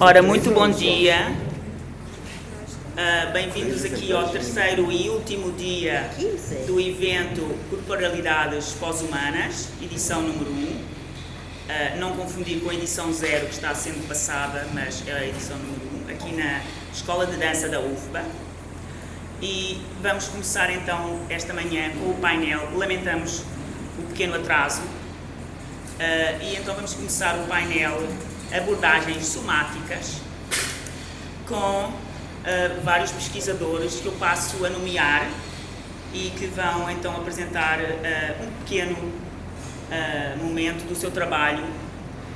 Ora, muito bom dia. Uh, Bem-vindos aqui ao terceiro e último dia do evento Corporalidades Pós-Humanas, edição número 1. Um. Uh, não confundir com a edição 0 que está sendo passada, mas é a edição número 1, um, aqui na Escola de Dança da UFBA. E vamos começar então esta manhã com o painel. Lamentamos o pequeno atraso. Uh, e então vamos começar o painel abordagens somáticas com uh, vários pesquisadores que eu passo a nomear e que vão então apresentar uh, um pequeno momento do seu trabalho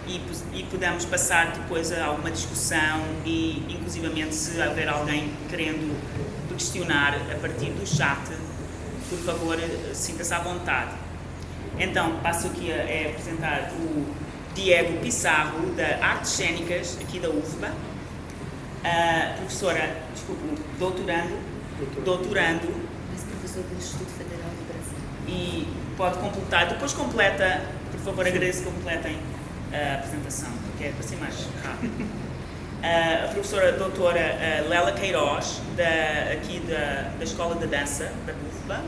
e, e podemos passar depois a alguma discussão e inclusivamente se houver alguém querendo questionar a partir do chat, por favor sinta-se à vontade. Então passo aqui a, a apresentar o Diego Pissarro, da Artes Cênicas, aqui da UFBA, a professora, desculpe, doutorando, doutorando, mas professor do Instituto Federal do Brasil. E pode completar, depois completa, por favor, agradeço que completem a apresentação, porque é para ser mais rápido. a professora doutora Lela Queiroz, da, aqui da, da Escola de Dança da UFBA.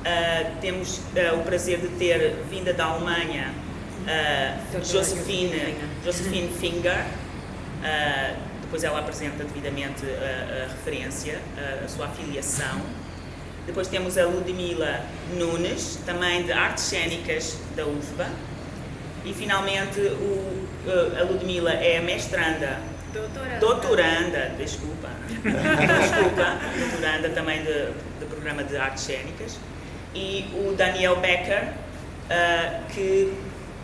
Uh, temos uh, o prazer de ter vinda da Alemanha uh, Josephine, Josephine Finger, depois ela apresenta devidamente a, a referência, a, a, sua afiliação. Depois temos a Ludmila Nunes, também de Artes Cênicas da UFBA. E finalmente o, a Ludmila é mestranda Doutoranda. Doutoranda, desculpa. desculpa. Doutoranda também do programa de artes cênicas. E o Daniel Becker, uh, que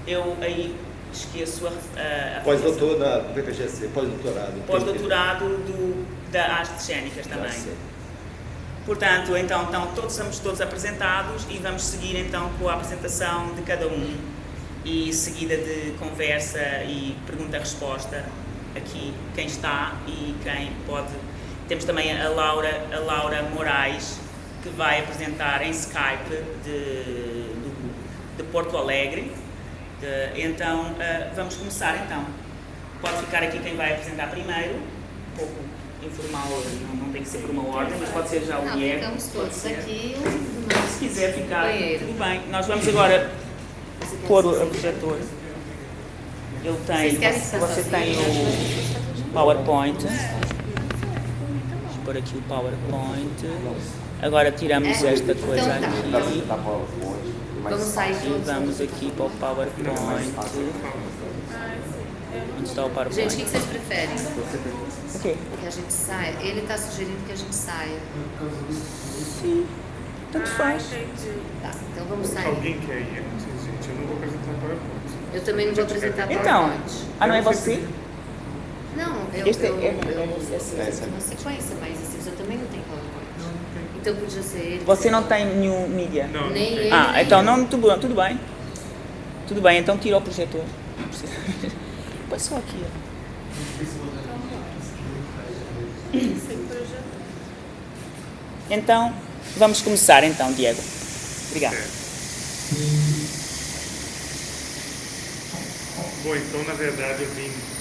eu aí esqueço a, a, Pós-doutor na PPGC, pós-doutorado. Pós-doutorado da artes cênicas também. Portanto, então, então todos somos todos apresentados e vamos seguir então com a apresentação de cada um e seguida de conversa e pergunta-resposta aqui quem está e quem pode. Temos também a Laura, a Laura Moraes que vai apresentar em Skype de, de, Porto Alegre de, então, uh, vamos começar então. Pode ficar aqui quem vai apresentar primeiro, um pouco informal, não, não tem que ser por uma ordem, mas pode ser já o Diego. Ficamos todos aqui. Se quiser ficar, tudo bem. Nós vamos agora pôr o projetor. Eu tenho, você tem o PowerPoint. Vamos pôr aqui o PowerPoint. Agora tiramos é, esta coisa então, aqui. Tá. Vamos sair E vamos aqui para o PowerPoint. Onde está o PowerPoint? Gente, o que vocês preferem? O quê? Que a gente saia? Ele está sugerindo que a gente saia. Sim. Tanto faz. Tá, então vamos sair. Alguém quer ir antes, gente? Eu não vou apresentar PowerPoint. Eu também não vou apresentar Então, PowerPoint. ah, não é você? Não, eu, Este eu, é- eu, eu, é- eu, uma sequência, mas assim, eu também não tenho PowerPoint. Então podia ser ele. Você não tem nenhum mídia? Não, Nem ele. Ah, então não, tudo, tudo bem. Tudo bem, então tira o projetor. Não precisa. Põe só aqui. ó. Então, vamos começar então, Diego. Obrigado. Bom, então, na verdade, eu vim...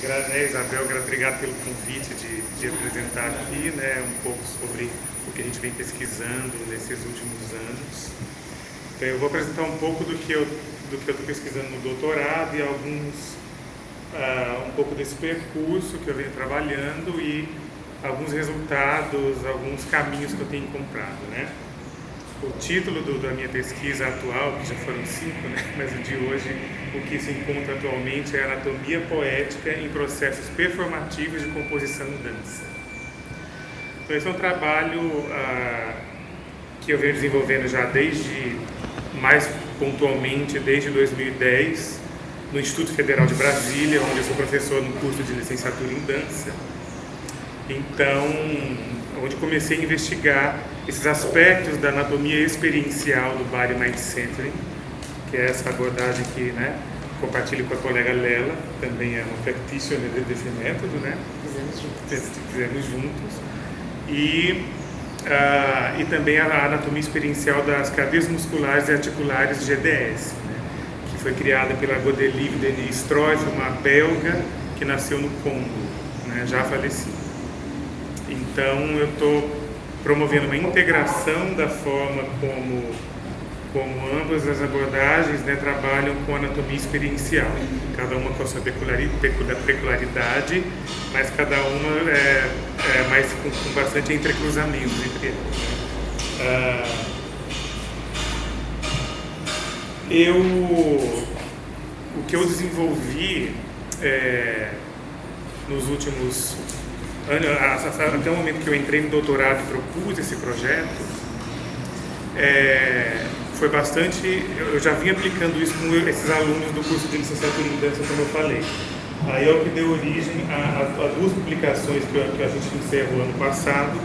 Né, Isabel, obrigado pelo convite de, de apresentar aqui né, um pouco sobre o que a gente vem pesquisando nesses últimos anos. Então, eu vou apresentar um pouco do que eu estou pesquisando no doutorado e alguns ah, um pouco desse percurso que eu venho trabalhando e alguns resultados, alguns caminhos que eu tenho encontrado, né? O título do- da minha pesquisa atual, que já foram cinco, né? mas o de hoje, o que se encontra atualmente é Anatomia Poética em Processos Performativos de Composição e Dança. Então, esse é um trabalho ah, que eu venho desenvolvendo já desde, mais pontualmente, desde 2010, no Instituto Federal de Brasília, onde eu sou professor no curso de licenciatura em dança. Então, onde comecei a investigar esses aspectos da anatomia experiencial do Body Mind Centering, que é essa abordagem que né, compartilho com a colega Lela, também é uma practitioner desse método, né? Fizemos juntos. fizemos juntos. E, ah, e também a anatomia experiencial das cadeias musculares e articulares GDS, né? que foi criada pela Godelive Denise Stroif, uma belga que nasceu no Congo, né, já falecida. Então eu estou promovendo uma integração da forma como, como ambas as abordagens né, trabalham com anatomia experiencial, cada uma com a sua peculiaridade, mas cada uma é, é mais com, com bastante entrecruzamento entre elas. Uh, eu, o que eu desenvolvi é, nos últimos até o momento que eu entrei no doutorado e propus esse projeto, é, foi bastante. Eu já vim aplicando isso com esses alunos do curso de licenciatura em dança, como eu falei. Aí é o que deu origem a, a, a duas publicações que, que, a gente encerrou ano passado,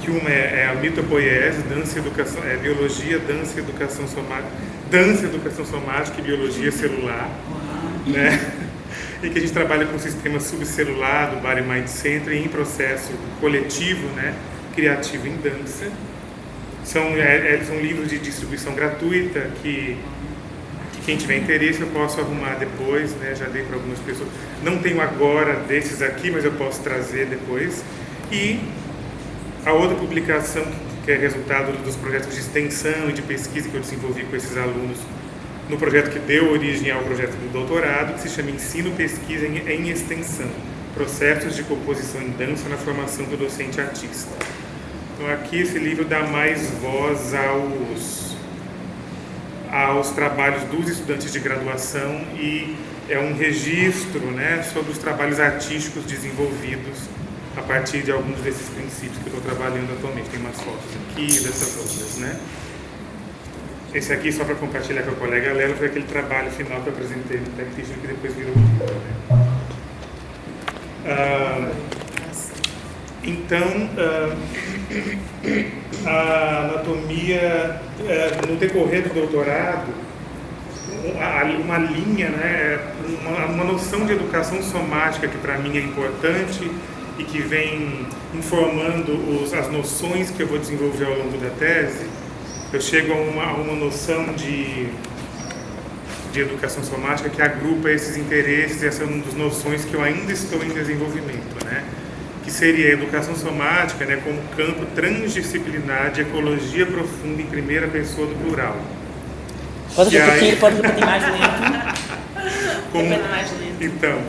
que uma é, é a mitopoiese, dança educação, é, biologia, dança educação somática, dança, educação somática e biologia celular, né? Que a gente trabalha com o sistema subcelular do Body Mind Center em processo coletivo, né? Criativo em dança. São, é, é, são livros de distribuição gratuita que, que, quem tiver interesse eu posso arrumar depois, né? Já dei para algumas pessoas. Não tenho agora desses aqui, mas eu posso trazer depois. E a outra publicação que é resultado dos projetos de extensão e de pesquisa que eu desenvolvi com esses alunos no projeto que deu origem ao projeto do doutorado, que se chama Ensino Pesquisa em Extensão, Processos de Composição em Dança na Formação do Docente Artista. Então aqui esse livro dá mais voz aos, aos trabalhos dos estudantes de graduação e é um registro né, sobre os trabalhos artísticos desenvolvidos a partir de alguns desses princípios que eu estou trabalhando atualmente. Tem umas fotos aqui dessas outras, né? Esse aqui, só para compartilhar com a colega Lela, foi aquele trabalho final que eu apresentei no Tech que depois virou livro. Né? Ah, então, ah, a anatomia, ah, no decorrer do doutorado, uma linha, né, uma, uma noção de educação somática que para mim é importante e que vem informando os, as noções que eu vou desenvolver ao longo da tese, eu chego a uma, a uma noção de, de educação somática que agrupa esses interesses, e essa é uma das noções que eu ainda estou em desenvolvimento, né? que seria a educação somática né, como campo transdisciplinar de ecologia profunda em primeira pessoa do plural. Pode repetir, aí... pode repetir mais lento. como... mais lento. Então,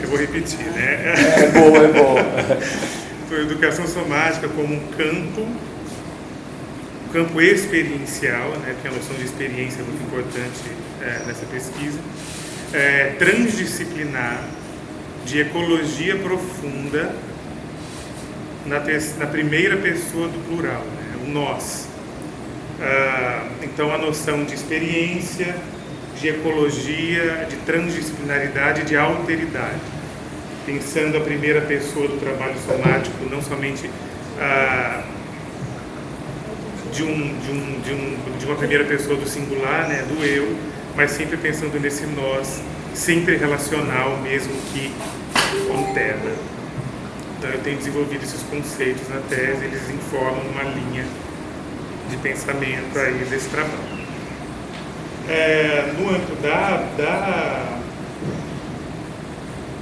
eu vou repetir, né? É boa, é boa. Então, educação somática como um campo, campo experiencial, né, porque a noção de experiência é muito importante é, nessa pesquisa, é, transdisciplinar, de ecologia profunda, na, na primeira pessoa do plural, né, o nós. Ah, então, a noção de experiência, de ecologia, de transdisciplinaridade, de alteridade. Pensando a primeira pessoa do trabalho somático, não somente ah, de, um, de, um, de, um, de uma primeira pessoa do singular, né, do eu, mas sempre pensando nesse nós, sempre relacional, mesmo que com terra. Então eu tenho desenvolvido esses conceitos na tese, eles informam uma linha de pensamento aí desse trabalho é, no âmbito da, da,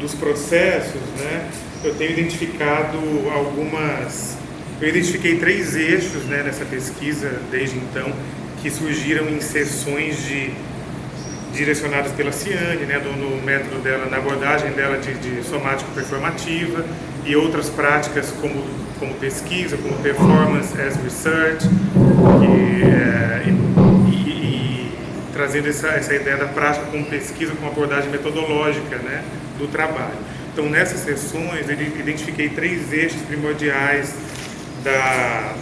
dos processos, né, eu tenho identificado algumas. Eu identifiquei três eixos né, nessa pesquisa desde então, que surgiram em sessões de, direcionadas pela Ciane, né, no, método dela, na abordagem dela de, de somático performativa e outras práticas como, como pesquisa, como performance as research, que, é, trazendo essa, essa ideia da prática como pesquisa, como abordagem metodológica né, do trabalho. Então, nessas sessões, eu identifiquei três eixos primordiais da,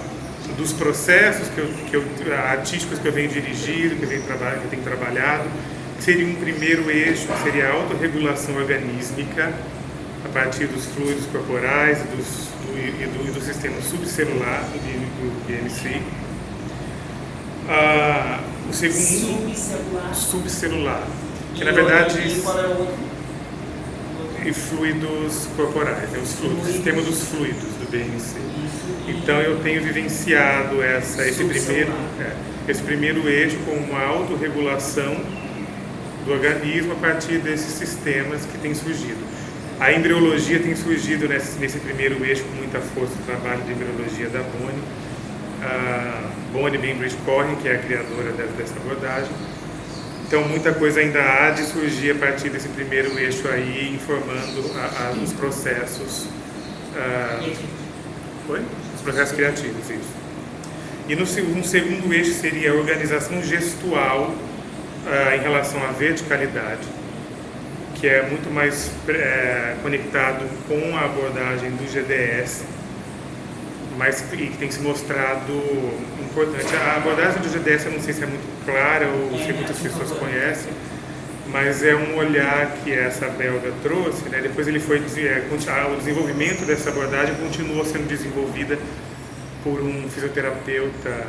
dos processos que eu, que eu, artísticos que eu venho dirigindo, que eu, venho que eu tenho trabalhado. Seria um primeiro eixo, que seria a autorregulação organísmica, a partir dos fluidos corporais dos, do, e, do, do sistema subcelular do, do BMC. Ah, o segundo, subcelular. subcelular que na verdade. E é? E fluidos corporais, os fluidos, o sistema dos fluidos do BNC. Então eu tenho vivenciado essa, esse, primeiro, é, esse primeiro eixo com uma autorregulação do organismo a partir desses sistemas que têm surgido. A embriologia tem surgido nesse, nesse primeiro eixo com muita força, o trabalho de embriologia da Bonnie, a Bonnie Bainbridge Corrin, que é a criadora dessa abordagem. Então, muita coisa ainda há de surgir a partir desse primeiro eixo aí, informando a, a, os processos. Uh, Os processos criativos, isso. E no um segundo eixo seria a organização gestual uh, em relação à verticalidade, que é muito mais é, conectado com a abordagem do GDS, mas que tem se mostrado importante. A abordagem do GDS eu não sei se é muito clara ou se muitas pessoas conhecem, mas é um olhar que essa belga trouxe. Né? Depois ele foi é, o desenvolvimento dessa abordagem continuou sendo desenvolvida por um fisioterapeuta,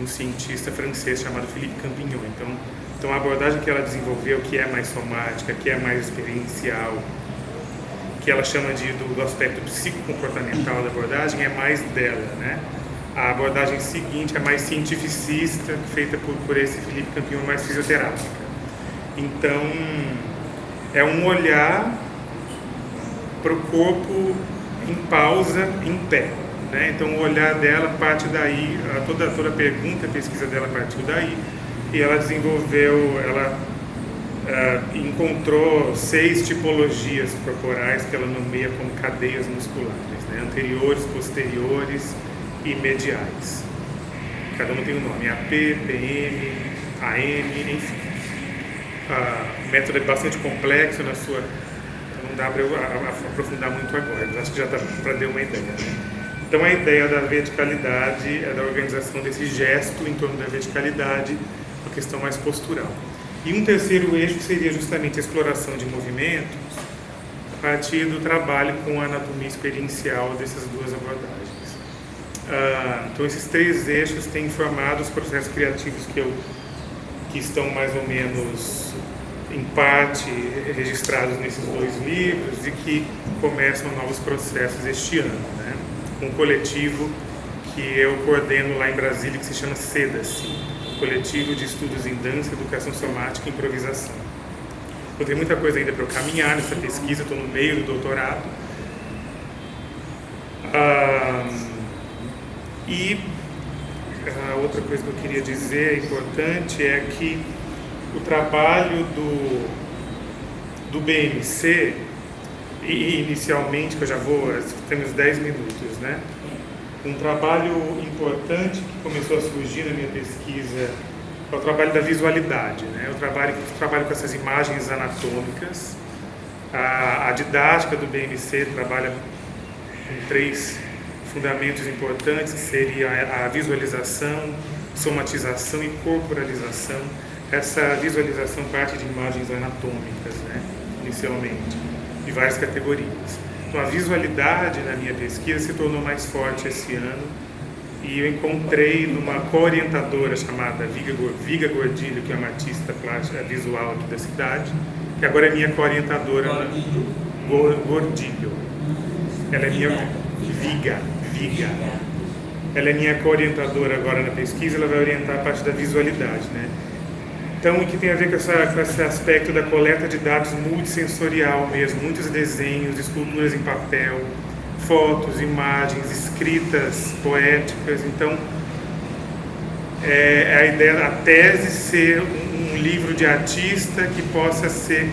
um cientista francês chamado Philippe Campignon. Então, então a abordagem que ela desenvolveu, que é mais somática, que é mais experiencial, que ela chama de do, do aspecto psicocomportamental da abordagem, é mais dela, né? A abordagem seguinte é mais cientificista, feita por, por esse Felipe Campignon, mais fisioterápica. Então, é um olhar para o corpo em pausa, em pé. Né? Então, o olhar dela parte daí, toda, toda a pergunta, a pesquisa dela partiu daí, e ela desenvolveu, ela uh, encontrou seis tipologias corporais que ela nomeia como cadeias musculares, né? anteriores, posteriores e mediais. Cada uma tem um nome, AP, PM, AM, enfim. O método é bastante complexo na sua... Não dá para eu aprofundar muito agora, mas acho que já dá para dar uma ideia. Né? Então a ideia da verticalidade é da organização desse gesto em torno da verticalidade, uma questão mais postural. E um terceiro eixo seria justamente a exploração de movimentos a partir do trabalho com a anatomia experiencial dessas duas abordagens. Ah, então esses três eixos têm formado os processos criativos que, eu, que estão mais ou menos em parte registrados nesses dois livros e que começam novos processos este ano. Né? um coletivo que eu coordeno lá em Brasília, que se chama SEDAS, Coletivo de Estudos em Dança, Educação Somática e Improvisação. Eu tenho muita coisa ainda para eu caminhar nessa pesquisa, estou no meio do doutorado. Ah, e a outra coisa que eu queria dizer importante é que o trabalho do, do BMC e inicialmente, que eu já vou, temos 10 minutos, né? Um trabalho importante que começou a surgir na minha pesquisa é o trabalho da visualidade, né? Eu trabalho, eu trabalho com essas imagens anatômicas. A, a didática do BMC trabalha com três fundamentos importantes, que seria a visualização, somatização e corporalização. Essa visualização parte de imagens anatômicas, né? Inicialmente de várias categorias. Então, a visualidade na minha pesquisa se tornou mais forte esse ano e eu encontrei numa co-orientadora chamada Viga, Viga Gordilho, que é uma artista plástica visual aqui da cidade, que agora é minha co-orientadora. Gordilho? Gordilho. Ela é minha... Viga. Ela é minha co-orientadora agora na pesquisa, ela vai orientar a parte da visualidade, né? Então, o que tem a ver com, essa, com, esse aspecto da coleta de dados multissensorial mesmo, muitos desenhos, esculturas em papel, fotos, imagens, escritas poéticas. Então, é, é a ideia, a tese ser um, um, livro de artista que possa ser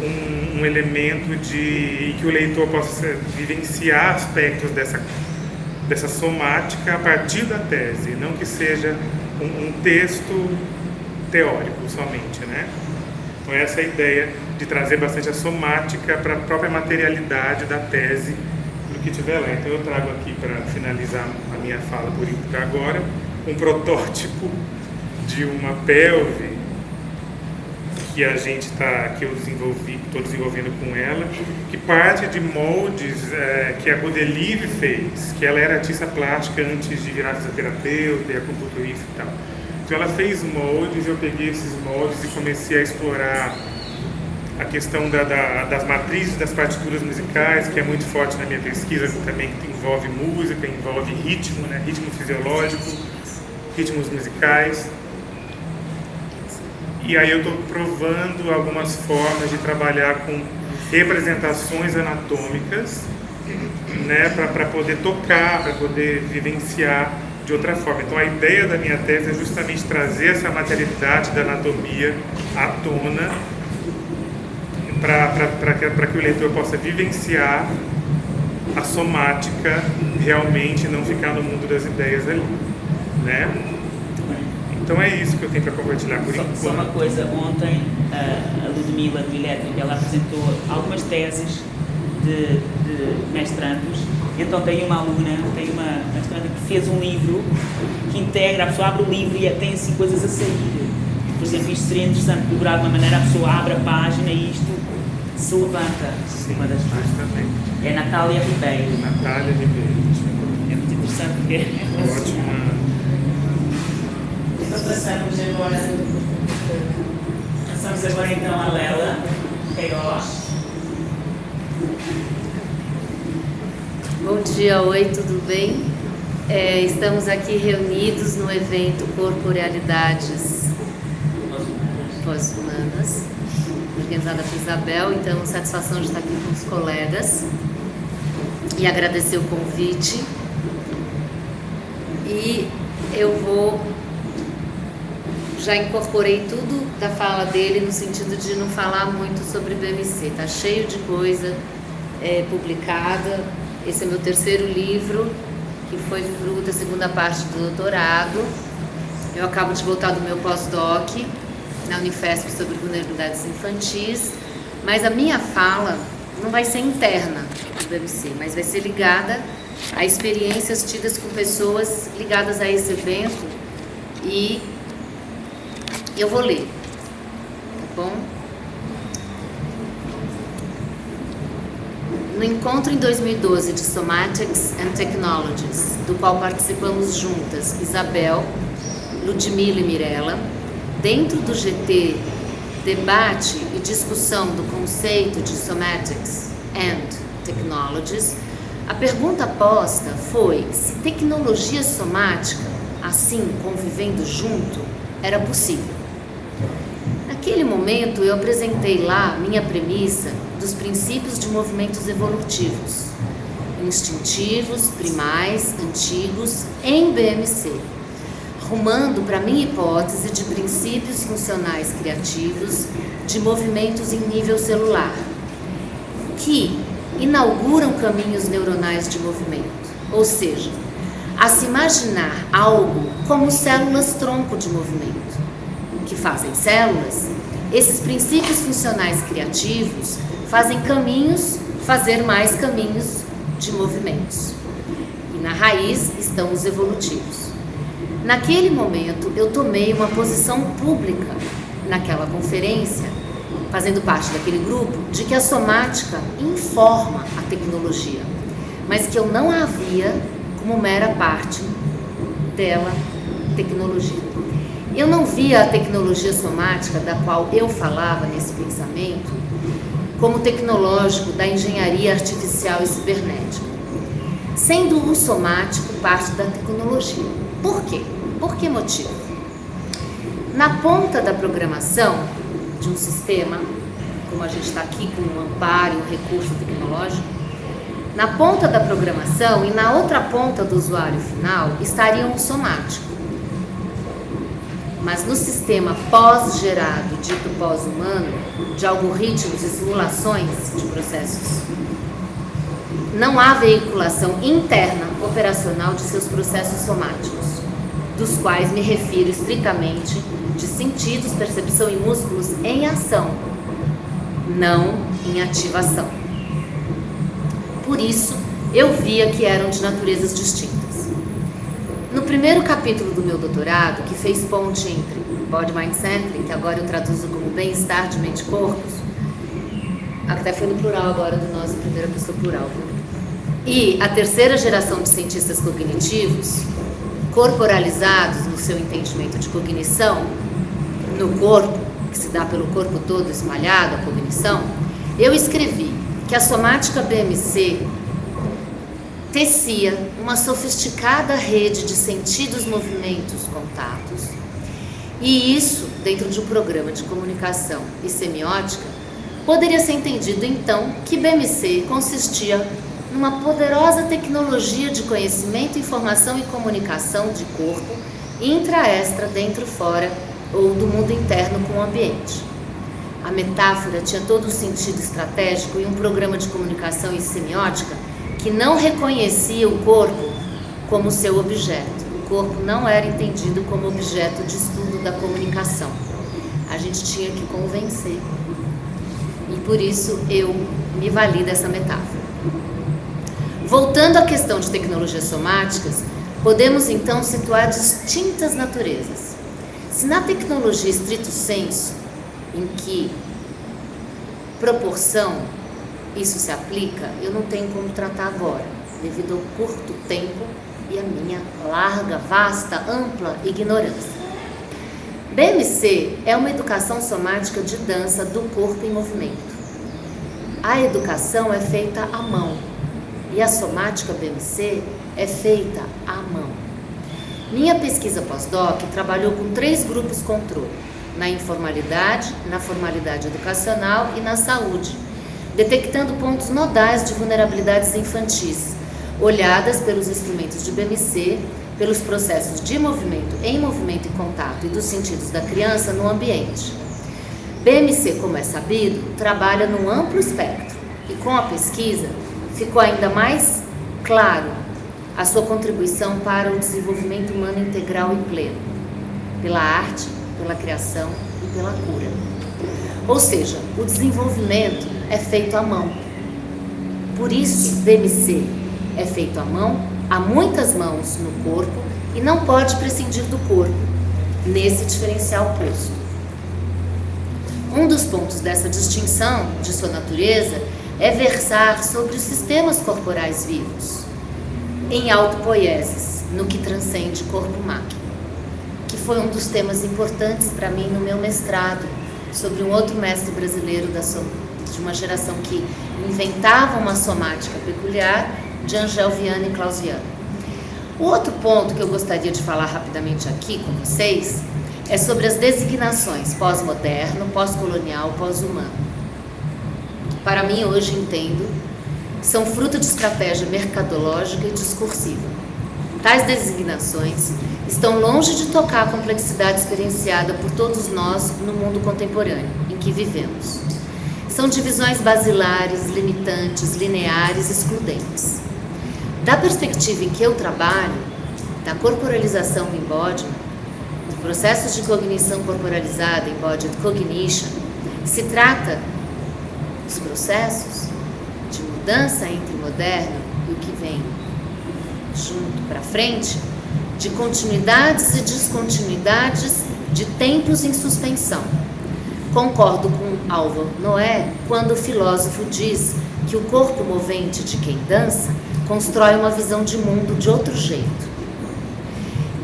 um, um elemento de que o leitor possa vivenciar aspectos dessa dessa somática a partir da tese, não que seja um, um texto teórico somente, né? Então essa é a ideia de trazer bastante a somática para a própria materialidade da tese do que tiver lá. Então eu trago aqui para finalizar a minha fala por agora um protótipo de uma pelve que a gente está, que eu desenvolvi, estou desenvolvendo com ela, que parte de moldes é, que a Godelive fez, que ela era artista plástica antes de virar fisioterapeuta e acupunturista e tal. Então ela fez moldes, eu peguei esses moldes e comecei a explorar a questão da, da, das matrizes das partituras musicais, que é muito forte na minha pesquisa, também que envolve música, envolve ritmo, né? ritmo fisiológico, ritmos musicais. E aí eu estou provando algumas formas de trabalhar com representações anatômicas, né, para poder tocar, para poder vivenciar de outra forma. Então a ideia da minha tese é justamente trazer essa materialidade da anatomia à tona para que, que o leitor possa vivenciar a somática realmente não ficar no mundo das ideias ali, né? Então é isso que eu tenho para compartilhar por só, enquanto. Só uma coisa, ontem a Ludmila do Elétrica, ela apresentou algumas teses de, de mestrandos, então tem uma aluna, tem uma mestranda que fez um livro que integra, a pessoa abre o livro e tem assim coisas a sair. Por exemplo, isto seria interessante cobrar de uma maneira, a pessoa abre a página e isto se levanta. Sim, uma das justamente. É Natália Ribeiro. Natália Ribeiro. É muito interessante porque é Ótima. Passamos agora, passamos agora então a Lela Queiroz. Bom dia, oi, tudo bem? É, estamos aqui reunidos no evento Corporealidades Pós-Humanas, organizada por Isabel, então satisfação de estar aqui com os colegas e agradecer o convite. E eu vou já incorporei tudo da fala dele no sentido de não falar muito sobre BMC. Tá cheio de coisa é, publicada. Esse é meu terceiro livro, que foi fruto da segunda parte do doutorado. Eu acabo de voltar do meu pós-doc na Unifesp sobre vulnerabilidades infantis, mas a minha fala não vai ser interna do BMC, mas vai ser ligada a experiências tidas com pessoas ligadas a esse evento e eu vou ler, tá bom? No encontro em 2012 de Somatics and Technologies, do qual participamos juntas Isabel, Ludmila e Mirella, dentro do GT, debate e discussão do conceito de Somatics and Technologies, a pergunta posta foi se tecnologia somática, assim convivendo junto, era possível. Naquele momento, eu apresentei lá minha premissa dos princípios de movimentos evolutivos, instintivos, primais, antigos, em BMC, rumando para minha hipótese de princípios funcionais criativos de movimentos em nível celular, que inauguram caminhos neuronais de movimento, ou seja, a se imaginar algo como células tronco de movimento fazem células, esses princípios funcionais criativos fazem caminhos, fazer mais caminhos de movimentos. E na raiz estão os evolutivos. Naquele momento, eu tomei uma posição pública naquela conferência, fazendo parte daquele grupo, de que a somática informa a tecnologia, mas que eu não a via como mera parte dela, tecnologia. Eu não via a tecnologia somática da qual eu falava nesse pensamento como tecnológico da engenharia artificial e cibernética, sendo o somático parte da tecnologia. Por quê? Por que motivo? Na ponta da programação de um sistema, como a gente está aqui com um amparo, um recurso tecnológico, na ponta da programação e na outra ponta do usuário final estariam o somático mas no sistema pós-gerado, dito pós-humano, de algoritmos e simulações de processos, não há veiculação interna operacional de seus processos somáticos, dos quais me refiro estritamente de sentidos, percepção e músculos em ação, não em ativação. Por isso, eu via que eram de naturezas distintas. Primeiro capítulo do meu doutorado, que fez ponte entre Body Mind Centering, que agora eu traduzo como bem-estar de mente e corpos, até foi no plural agora do nosso primeira pessoa plural? E a terceira geração de cientistas cognitivos, corporalizados no seu entendimento de cognição, no corpo, que se dá pelo corpo todo espalhado, a cognição, eu escrevi que a somática BMC tecia uma sofisticada rede de sentidos, movimentos, contatos, E isso, dentro de um programa de comunicação e semiótica, poderia ser entendido então que BMC consistia numa poderosa tecnologia de conhecimento, informação e comunicação de corpo, intra-extra, dentro fora ou do mundo interno com o ambiente. A metáfora tinha todo o sentido estratégico e um programa de comunicação e semiótica que não reconhecia o corpo como seu objeto. O corpo não era entendido como objeto de estudo da comunicação. A gente tinha que convencer. E por isso eu me vali dessa metáfora. Voltando à questão de tecnologias somáticas, podemos então situar distintas naturezas. Se na tecnologia estrito senso, em que proporção isso se aplica, eu não tenho como tratar agora, devido ao curto tempo e a minha larga, vasta, ampla ignorância. BMC é uma educação somática de dança do corpo em movimento. A educação é feita à mão e a somática BMC é feita à mão. Minha pesquisa pós-doc trabalhou com três grupos controle na informalidade, na formalidade educacional e na saúde, detectando pontos nodais de vulnerabilidades infantis, olhadas pelos instrumentos de BMC, pelos processos de movimento em movimento e contato e dos sentidos da criança no ambiente. BMC, como é sabido, trabalha num amplo espectro e com a pesquisa ficou ainda mais claro a sua contribuição para o desenvolvimento humano integral e pleno, pela arte, pela criação e pela cura. Ou seja, o desenvolvimento é feito à mão. Por isso, BMC é feito à mão, há muitas mãos no corpo e não pode prescindir do corpo, nesse diferencial posto. Um dos pontos dessa distinção de sua natureza é versar sobre os sistemas corporais vivos, em autopoieses, no que transcende corpo-máquina que foi um dos temas importantes para mim no meu mestrado, sobre um outro mestre brasileiro da de uma geração que inventava uma somática peculiar, de Angel Viana e Klaus Viana. O outro ponto que eu gostaria de falar rapidamente aqui com vocês é sobre as designações pós-moderno, pós-colonial, pós-humano. Para mim, hoje entendo, são fruto de estratégia mercadológica e discursiva. Tais designações estão longe de tocar a complexidade experienciada por todos nós no mundo contemporâneo em que vivemos. São divisões basilares, limitantes, lineares, excludentes. Da perspectiva em que eu trabalho, da corporalização do embodiment, do processo de cognição corporalizada, embodied cognition, se trata dos processos de mudança entre o moderno e o que vem junto para frente, de continuidades e descontinuidades de tempos em suspensão. Concordo com Álvaro Noé quando o filósofo diz que o corpo movente de quem dança constrói uma visão de mundo de outro jeito.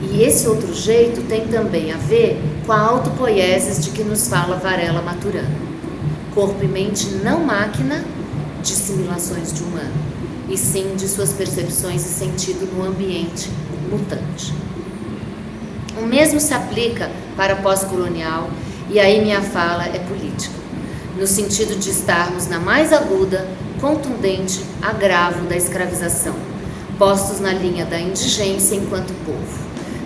E esse outro jeito tem também a ver com a autopoiesis de que nos fala Varela Maturana. Corpo e mente não máquina de simulações de humano, e sim de suas percepções e sentido no ambiente mutante. O mesmo se aplica para pós-colonial, e aí minha fala é política, no sentido de estarmos na mais aguda, contundente agravo da escravização, postos na linha da indigência enquanto povo,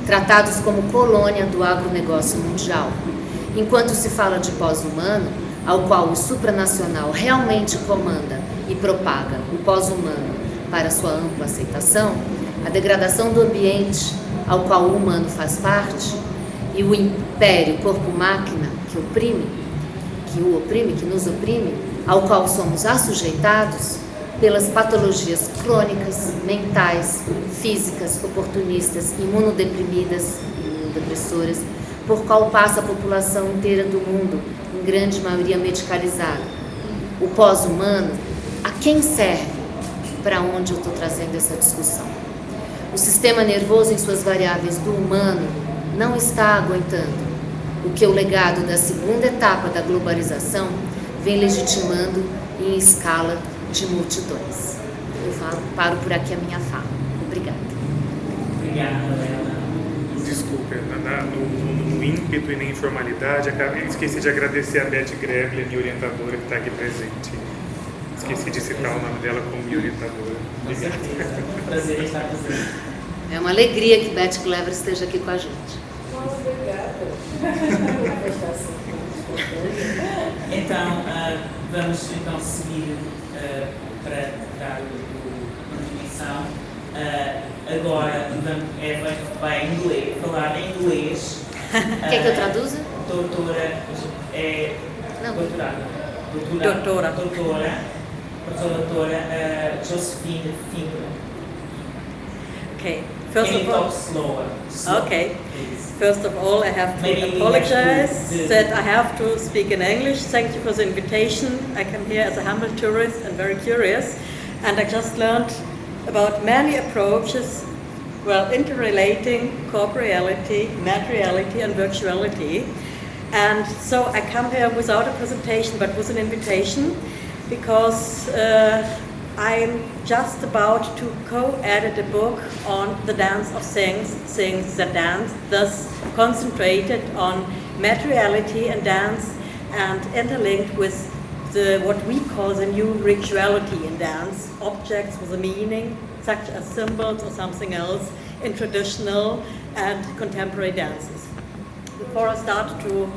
tratados como colônia do agronegócio mundial. Enquanto se fala de pós-humano, ao qual o supranacional realmente comanda e propaga o pós-humano para sua ampla aceitação, a degradação do ambiente ao qual o humano faz parte e o império corpo-máquina que oprime, que o oprime, que nos oprime, ao qual somos assujeitados pelas patologias crônicas, mentais, físicas, oportunistas, imunodeprimidas, imunodepressoras, por qual passa a população inteira do mundo, em grande maioria medicalizada. O pós-humano, a quem serve? Para onde eu estou trazendo essa discussão? O sistema nervoso em suas variáveis do humano não está aguentando o que o legado da segunda etapa da globalização vem legitimando em escala de multidões. Eu falo, paro por aqui a minha fala. Obrigada. Obrigada, Lela. Desculpe, no, no no ímpeto e na informalidade, acabei, esqueci de agradecer a Beth Greble, minha orientadora, que está aqui presente. Esqueci de citar o nome dela como minha orientadora. Obrigado. Prazer em estar presente. É uma alegria que Beth Clever esteja aqui com a gente. Então, ah, vamos então seguir ah, para dar o- a continuação. Ah, agora vamos, é, vai, em inglês, falar em inglês. Quer que eu traduza? Doutora, é, Não. doutorada. Doutora. Doutora. Doutora. Professora doutora Josephine Finger. Okay. First Can you talk slower? Slow, Okay. First of all, I have to Maybe have to apologize that I have to speak in English. Thank you for the invitation. I come here as a humble tourist and very curious, and I just learned about many approaches, well, interrelating corporeality, materiality, and virtuality. And so I come here without a presentation, but with an invitation, because uh, I'm just about to co-edit a book on the dance of things, things that dance, thus concentrated on materiality and dance, and interlinked with the what we call the new rituality in dance, objects with a meaning, such as symbols or something else, in traditional and contemporary dances. Before I start to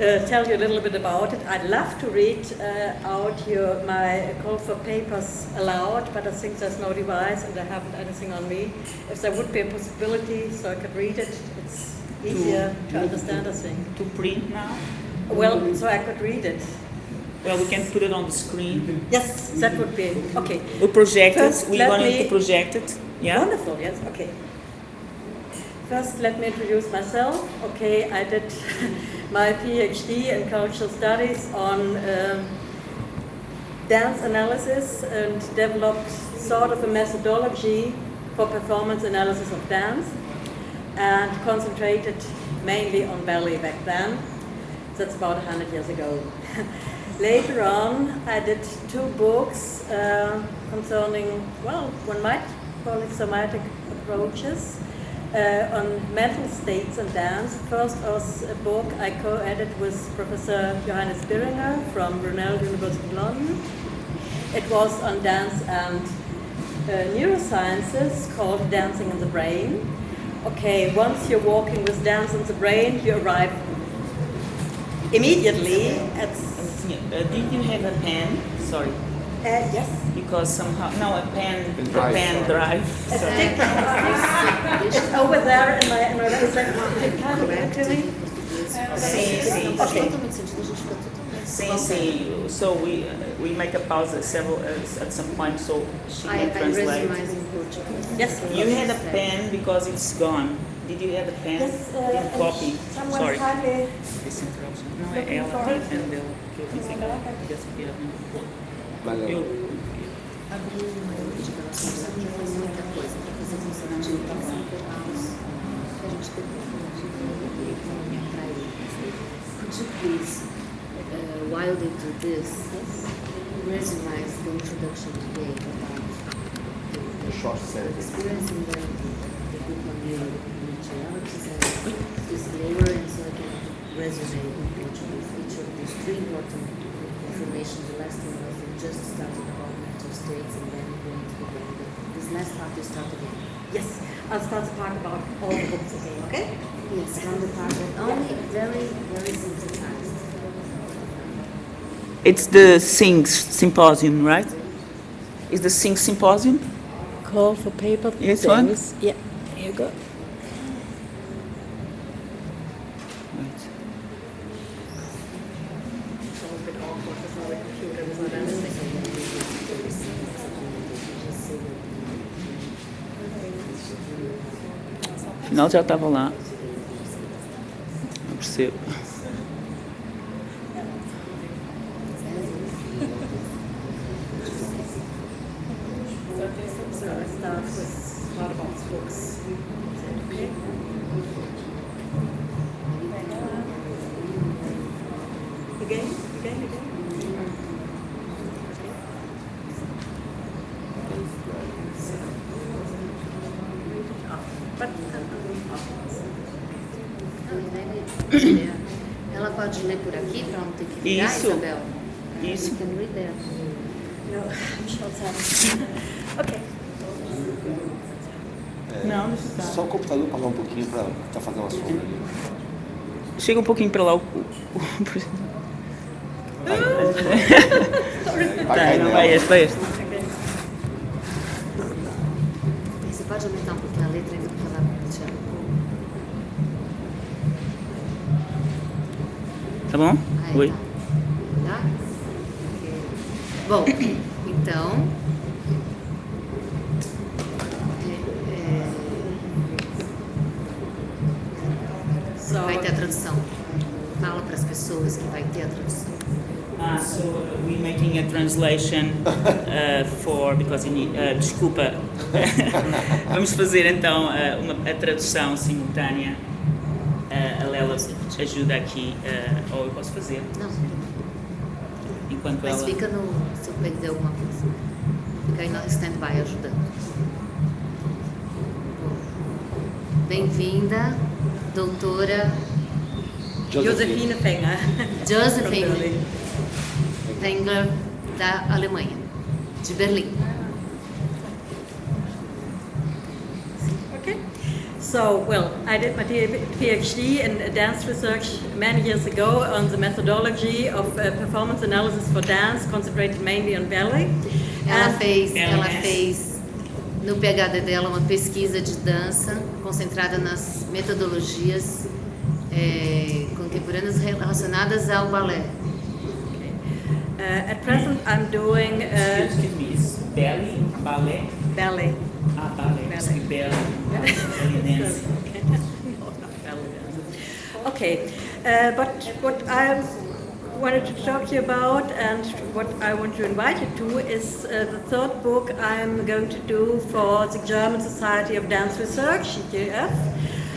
uh, tell you a little bit about it. I'd love to read uh, out your, my call for papers aloud, but I think there's no device and I haven't anything on me. If there would be a possibility so I could read it, it's easier to understand, I think. To print now? Well, so I could read it. Well, we can put it on the screen. Yes, that would be okay. We project First, it. We wanted to project it. Yeah. Wonderful, yes, okay. First, let me introduce myself. Okay, I did my PhD in cultural studies on um, dance analysis and developed sort of a methodology for performance analysis of dance and concentrated mainly on ballet back then. That's about 100 years ago. Later on, I did two books uh, concerning, well, one might call it somatic approaches uh, on mental states and dance. First was a book I co-edited with Professor Johannes Biringer from Brunel University in London. It was on dance and uh, neurosciences called Dancing in the Brain. Okay, once you're walking with dance in the brain, you arrive immediately at Uh, did you have a pen? Sorry, Uh, yes. Because somehow no a pen, Pen a pen drive. A Sorry. stick it's over there in my, in my is that kind of good to me? Sim, sim, Faz sim. totalmente sentido, a gente fica totalmente Sim, sim. So we uh, we make a pause at several uh, at some point so she I, can translate. mais. Yes. You had a pen because it's gone. Did you have a pen? Yes, uh, Didn't copy. someone Sorry. kindly Esse interruption. Não, é Looking ela for tem it? a pen dela. Could you please, uh, while they do this, resumize the introduction today about the, short experience in the, and and so I can resume in Portuguese each of these three important information. The last one was just started about states and then going to the This last part you start again. Yes, I'll start to talk about all the books again, okay? Yes, from the part that only very, very synthesized. It's the Sings Symposium, right? Is the Sings Symposium? Call for paper. This one? Yeah, here you go. Afinal já estava lá. Não percebo. So I start with Bardabon's books. Is that okay? Again, again, again. But, uh, Ela pode ler por aqui para não ter que virar, Isso. Isabel? Isso. You can read there. No, I'm short-sighted. okay. Não, deixa eu Só o computador pagar um pouquinho pra tá fazendo uma sombra ali. Chega um pouquinho para lá o... o, Tá, não, vai este, vai este. Você pode aumentar um pouquinho a letra ainda porque ela. Tá bom? Aí, Oi. tá. Tá? Bom, então... pessoas que vai ter a tradução. Ah, so uh, we making a translation uh, for because need, uh, desculpa. Vamos fazer então uh, uma, a tradução simultânea. Uh, a Lela ajuda aqui, uh, ou eu posso fazer Não, enquanto mas ela. fica no... Se eu perder alguma coisa. Fica aí no stand-by ajudando. Bem-vinda, doutora Josephine Fenger. Josephine. Wenger, da Alemanha, de Berlim. Okay. So, well, I did my PhD in dance research many years ago on the methodology of uh, performance analysis for dance, concentrated mainly on ballet. Ela fez, Ela ela fez no PhD dela uma pesquisa de dança concentrada nas metodologias eh, contemporâneas relacionadas ao balé. Uh, at present, I'm doing uh, Excuse me, is belly, ballet? ballet. Ah, ballet. Ballet. Belly. belly, belly dance. No, not ballet dance. Okay, uh, but what I wanted to talk to you about and what I want to invite you to is uh, the third book I'm going to do for the German Society of Dance Research, GF.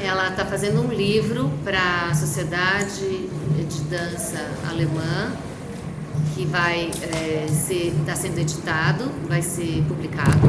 Ela está fazendo um livro para a Sociedade de Dança Alemã que vai eh, ser está sendo editado, vai ser publicado.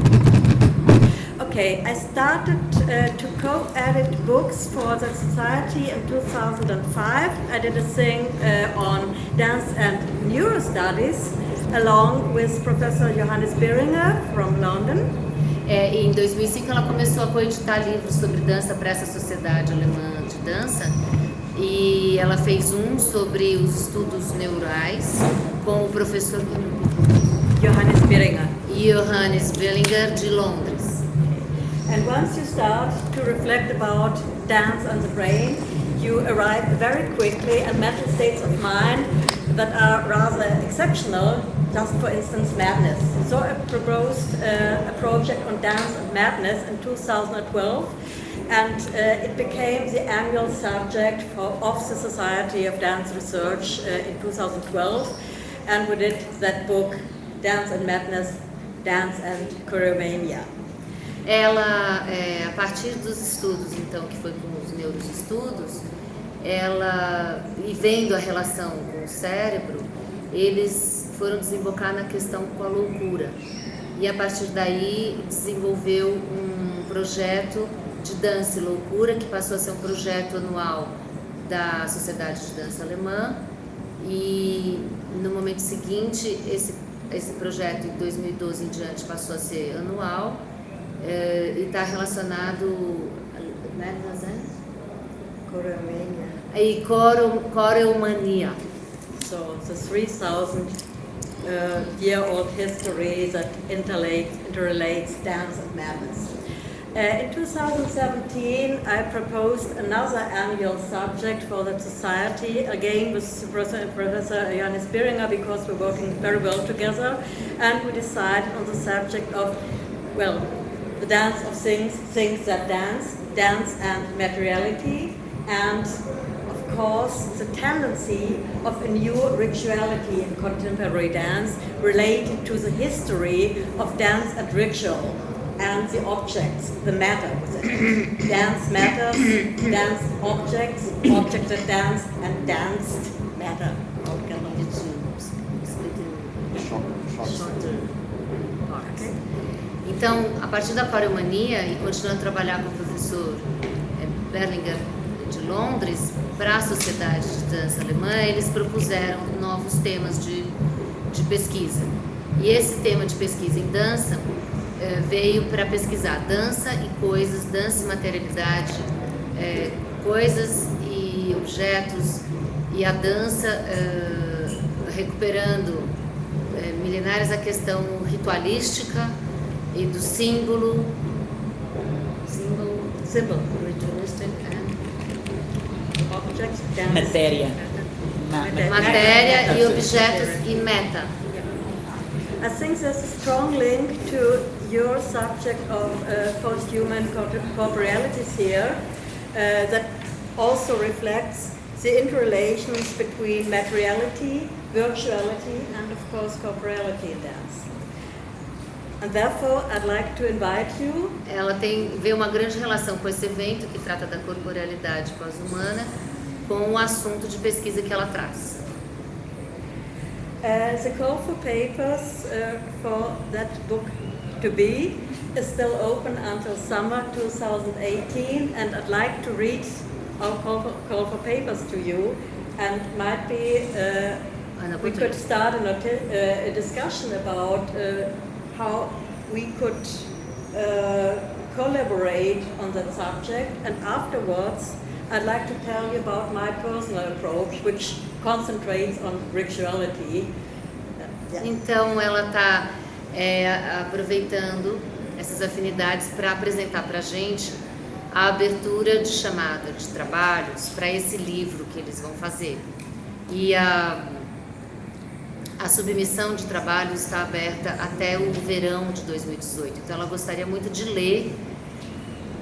Okay, I started uh, to co-edit books for the society in 2005. I did a thing uh, on dance and neurostudies along with Professor Johannes Beringer from London. É, em 2005 ela começou a coeditar livros sobre dança para essa sociedade alemã de dança e ela fez um sobre os estudos neurais com o professor Johannes Beringer. Johannes Bellinger de Londres. And once you start to reflect about dance and the brain, you arrive very quickly at mental states of mind that are rather exceptional, just for instance, madness. So I proposed uh, a project on dance and madness in 2012, and uh, it became the annual subject for, of the Society of Dance Research uh, in 2012, and we did that book, Dance and Madness, Dance and Choreomania. Ela, é, a partir dos estudos, então, que foi com os neuroestudos, ela, e vendo a relação com o cérebro, eles foram desembocar na questão com a loucura. E a partir daí desenvolveu um projeto de dança e loucura, que passou a ser um projeto anual da Sociedade de Dança Alemã. E no momento seguinte, esse, esse projeto, em 2012 em diante, passou a ser anual eh, e está relacionado né, Choreomania. aí coro, coreomania. So the 3,000 uh, year old history that interrelates dance and madness. Uh, in 2017, I proposed another annual subject for the society, again with Professor, Professor Beringer, because we're working very well together, and we decided on the subject of, well, the dance of things, things that dance, dance and materiality, and of course, the tendency of a new rituality in contemporary dance related to the history of dance and ritual and the objects, the matter with it. dance matters, dance objects, objects that dance, and danced matter. Okay. Então, a partir da coreomania e continuando a trabalhar com o professor eh, Berlinger de Londres, para a Sociedade de Dança Alemã, eles propuseram novos temas de, de pesquisa. E esse tema de pesquisa em dança eh, veio para pesquisar dança e coisas, dança e materialidade, eh, coisas e objetos, e a dança eh, recuperando milenares a questão ritualística e do símbolo, símbolo, ritualistic and objects, Matéria. Ma- ma- matéria e objetos e meta. I think there's a strong link to your subject of uh, post-human corp- corporealities here uh, that also reflects the interrelations between materiality, virtuality, and of course corporeality in dance. And therefore, I'd like to invite you Ela tem vê uma grande relação com esse evento que trata da corporealidade pós-humana com o assunto de pesquisa que ela traz. Uh, the call for papers uh, for that book to be is still open until summer 2018, and I'd like to read our call for, call for papers to you, and might be uh, we could start a, uh, a discussion about uh, how we could uh, collaborate on that subject, and afterwards. I'd like to tell you about my personal approach, which concentrates on rituality. Então ela está aproveitando essas afinidades para apresentar para a gente a abertura de chamada de trabalhos para esse livro que eles vão fazer. E a, a submissão de trabalho está aberta até o verão de 2018. Então ela gostaria muito de ler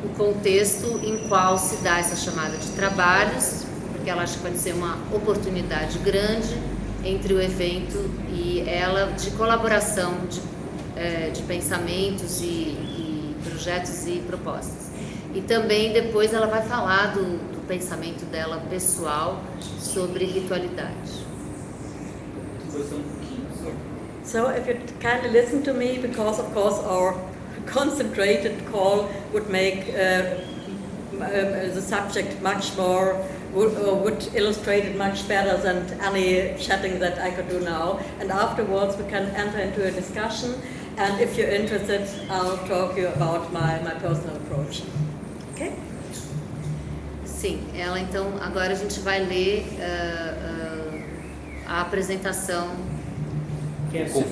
o contexto em qual se dá essa chamada de trabalhos, porque ela acha que pode ser uma oportunidade grande entre o evento e ela de colaboração de, eh, de pensamentos e, e projetos e propostas. E também depois ela vai falar do, do pensamento dela pessoal sobre ritualidade. So if you kindly listen to me, because of course our concentrated call would make uh, um, the subject much more, would, uh, would illustrate it much better than any chatting that I could do now. And afterwards we can enter into a discussion. And if you're interested, I'll talk you about my, my personal approach. Okay? Sim, ela então agora a gente vai ler ah, ah, a apresentação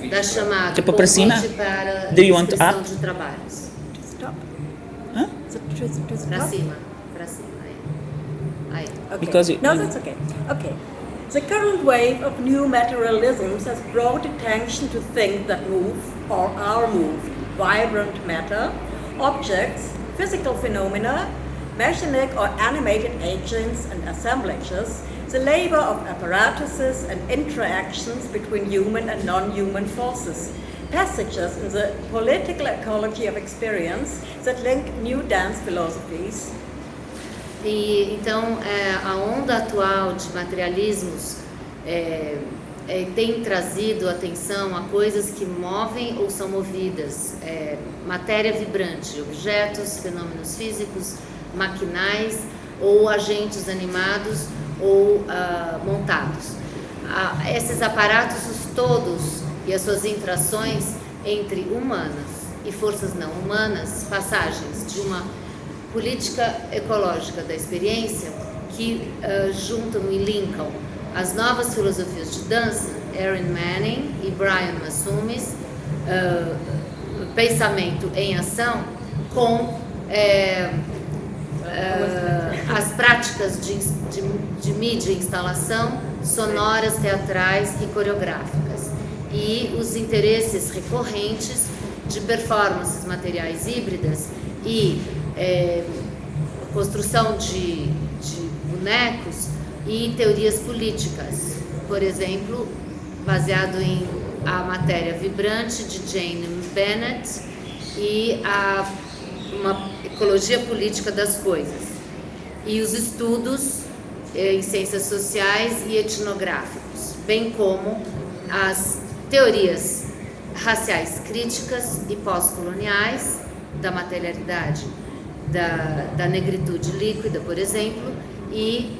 da chamada Tipo pra cima? convite para Do you want up? de trabalhos. Stop. Huh? So, to, to stop? cima, pra cima. Aí. aí. Okay. Because it- no, that's okay. Okay. The current wave of new materialisms has brought attention to things that move or are moved, vibrant matter, objects, physical phenomena, mechanic or animated agents and assemblages, the labor of apparatuses and interactions between human and non-human forces, passages in the political ecology of experience that link new dance philosophies, E então é, a onda atual de materialismos é, é, tem trazido atenção a coisas que movem ou são movidas, é, matéria vibrante, objetos, fenômenos físicos, maquinais ou agentes animados ou ah, montados. Ah, esses aparatos todos e as suas interações entre humanas e forças não humanas, passagens de uma política ecológica da experiência que uh, juntam e linkam as novas filosofias de dança, Erin Manning e Brian Massumis, uh, pensamento em ação, com é, uh, as práticas de, de, de mídia e instalação sonoras, teatrais e coreográficas. E os interesses recorrentes de performances materiais híbridas e é, construção de, de bonecos e teorias políticas, por exemplo, baseado em a matéria vibrante de Jane Bennett e a uma ecologia política das coisas e os estudos eh, em ciências sociais e etnográficos, bem como as teorias raciais críticas e pós-coloniais da materialidade, da, da negritude líquida, por exemplo, e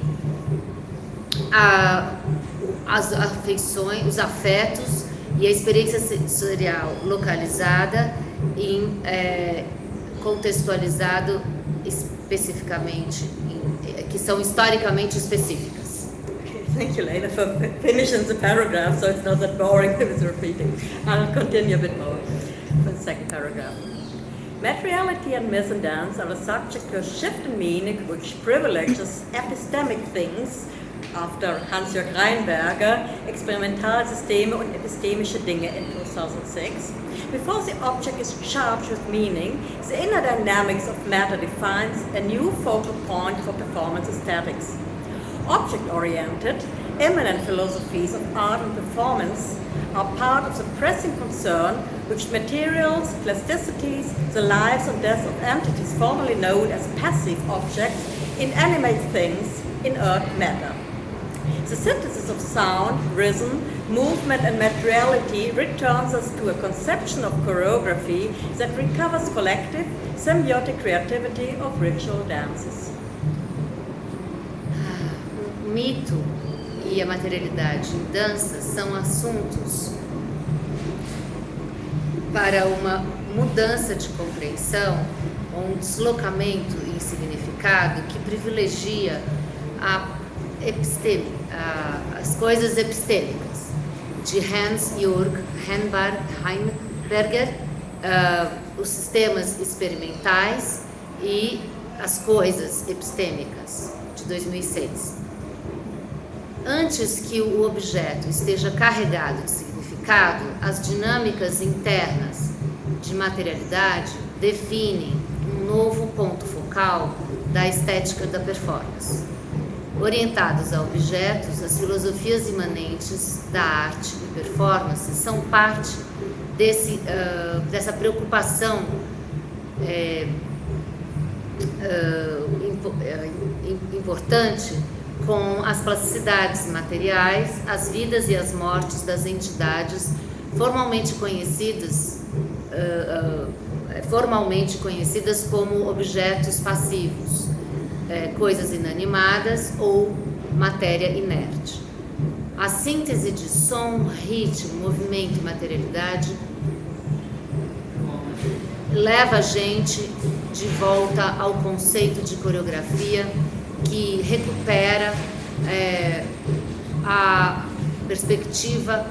a, as afeições, os afetos e a experiência sensorial localizada em é, contextualizado especificamente, em, eh, que são historicamente específicas. Thank you, Leila, for finishing the paragraph, so it's not that boring with repeating. I'll continue a bit more for the second paragraph. Materiality and myth and dance are a subject to a shift in meaning which privileges epistemic things after Hans-Jörg Reinberger, Experimentalsysteme und epistemische Dinge in 2006. Before the object is charged with meaning, the inner dynamics of matter defines a new focal point for performance aesthetics. Object-oriented, eminent philosophies of art and performance are part of the pressing concern which materials, plasticities, the lives and deaths of entities formerly known as passive objects, inanimate things, inert matter. The synthesis of sound, rhythm, movement and materiality returns us to a conception of choreography that recovers collective, symbiotic creativity of ritual dances. O mito e a materialidade em dança são assuntos para uma mudança de compreensão, um deslocamento em significado que privilegia a episteme, uh, as coisas epistêmicas, de Hans-Jürg Heimberger, uh, os sistemas experimentais e as coisas epistêmicas, de 2006. Antes que o objeto esteja carregado de significado, as dinâmicas internas de materialidade definem um novo ponto focal da estética da performance. Orientados a objetos, as filosofias imanentes da arte e performance são parte desse, uh, dessa preocupação é, uh, impo importante com as plasticidades materiais, as vidas e as mortes das entidades formalmente conhecidas, uh, formalmente conhecidas como objetos passivos é, coisas inanimadas ou matéria inerte. A síntese de som, ritmo, movimento e materialidade leva a gente de volta ao conceito de coreografia que recupera é, a perspectiva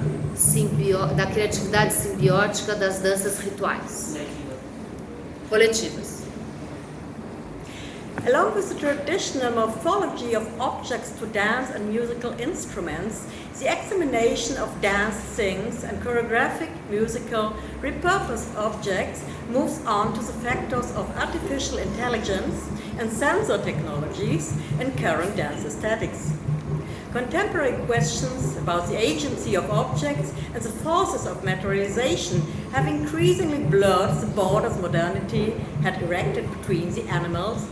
da criatividade simbiótica das danças rituais coletivas. Along with the traditional morphology of objects to dance and musical instruments, the examination of dance things and choreographic, musical, repurposed objects moves on to the factors of artificial intelligence and sensor technologies in current dance aesthetics. Contemporary questions about the agency of objects and the forces of materialization have increasingly blurred the borders modernity had erected between the animals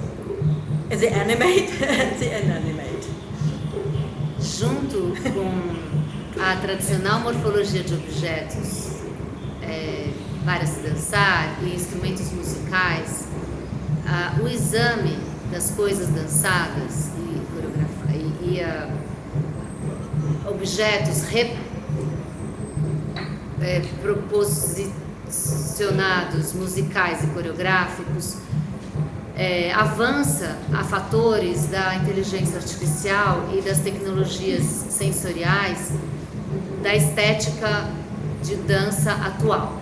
the animate and the inanimate. Junto com a tradicional morfologia de objetos é, para se dançar e instrumentos musicais, o exame das coisas dançadas e, e, e objetos re, é, proposicionados musicais e coreográficos é, avança a fatores da inteligência artificial e das tecnologias sensoriais da estética de dança atual.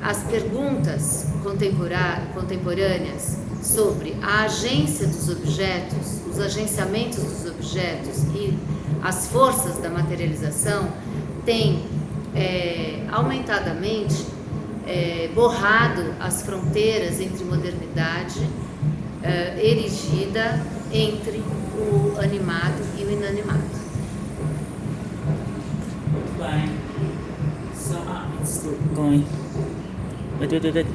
As perguntas contemporâneas sobre a agência dos objetos, os agenciamentos dos objetos e as forças da materialização têm é, aumentadamente é, borrado as fronteiras entre modernidade, é, erigida entre o animado e o inanimado. Muito bem. So, ah, it's still going. Wait, wait, wait,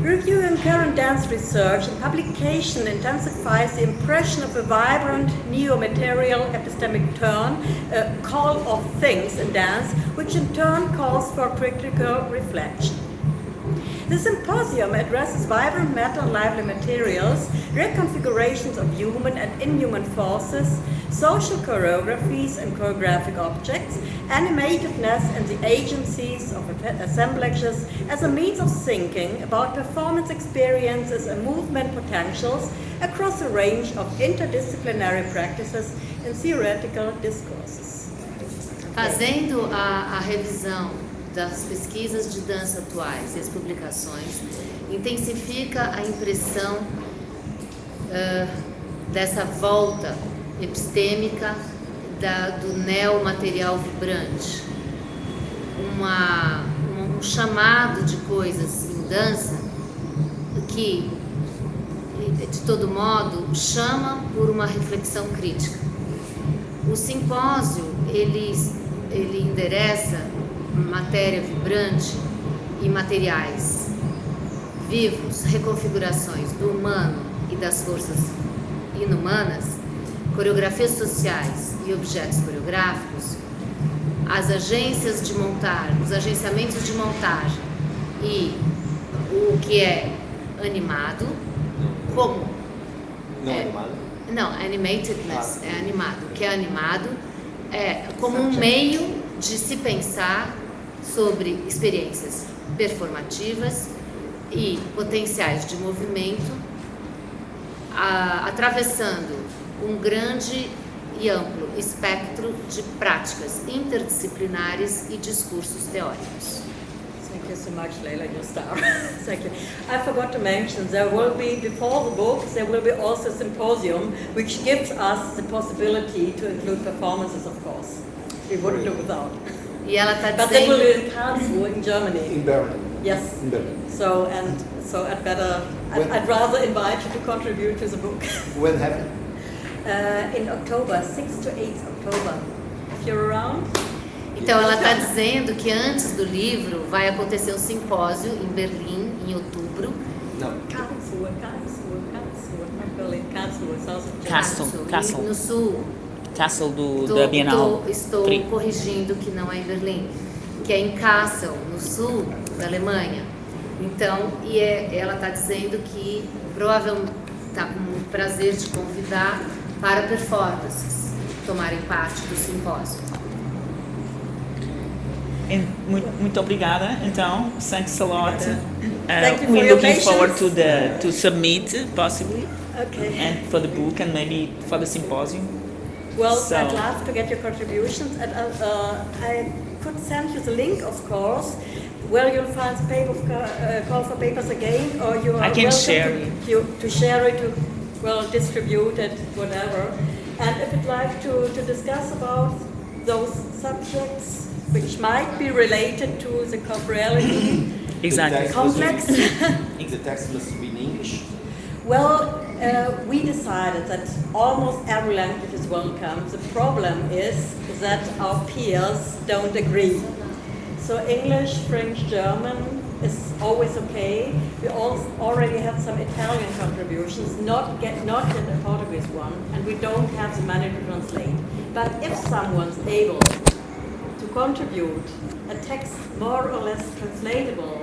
Reviewing current dance research and publication intensifies the impression of a vibrant neo-material epistemic turn, a call of things in dance, which in turn calls for critical reflection. The symposium addresses vibrant matter and lively materials, reconfigurations of human and inhuman forces, social choreographies and choreographic objects, animatedness and the agencies of assemblages as a means of thinking about performance experiences and movement potentials across a range of interdisciplinary practices and theoretical discourses. Fazendo a, a revisão das pesquisas de dança atuais e as publicações, intensifica a impressão uh, dessa volta epistêmica da, do neomaterial vibrante, uma, um chamado de coisas em dança que, de todo modo, chama por uma reflexão crítica. O simpósio, ele, ele endereça matéria vibrante e materiais vivos, reconfigurações do humano e das forças inumanas, coreografias sociais e objetos coreográficos, as agências de montagem, os agenciamentos de montagem e o que é animado, como Não É. animado? não, animatedness Ah. é animado. O que é animado é como um meio de se pensar sobre experiências performativas e potenciais de movimento, a- atravessando um grande e amplo espectro de práticas interdisciplinares e discursos teóricos. Thank you so much, Leila, your star. Thank you. I forgot to mention there will be, before the book, there will be also a symposium which gives us the possibility to include performances, of course. We wouldn't do without. E ela está But that will be in Karlsruhe, in Germany. In Berlin. Yes. In Berlin. So, and so I'd better, I'd, When- I'd rather invite you to contribute to the book. When happened? Uh, in October, 6 to 8 October. If you're around, Então ela está dizendo que antes do livro vai acontecer um simpósio em Berlim em outubro. Não. Karlsruhe, Karlsruhe, Karlsruhe, not Berlin, Karlsruhe. Castle, Sul, Castle. No sul. Castle do, Tô- da Bienal. tô- estou Tri. corrigindo que não é em Berlim, que é em Kassel, no sul da Alemanha. Então, e é- ela está dizendo que provavelmente está com muito prazer de convidar para performances tomarem parte do simpósio. En- Muito, muito obrigada. Então, thanks a lot. Uh, Thank you we're your looking forward to the to submit possibly Okay. and for the book and maybe for the symposium. Well, So- I'd love to get your contributions, and uh, uh, I could send you the link, of course. Where you'll find the paper uh, call for papers again, or you are I can welcome share to, it. to, to share it, to well distributed, whatever. And if you'd like to, to discuss about those subjects which might be related to the corporeality Exactly. text- complex, The text must be in English. Well, uh, we decided that almost every language is welcome. The problem is that our peers don't agree. So English, French, German is always okay. We all already have some Italian contributions, not get not yet a Portuguese one, and we don't have the money to translate. But if someone's able to contribute a text more or less translatable,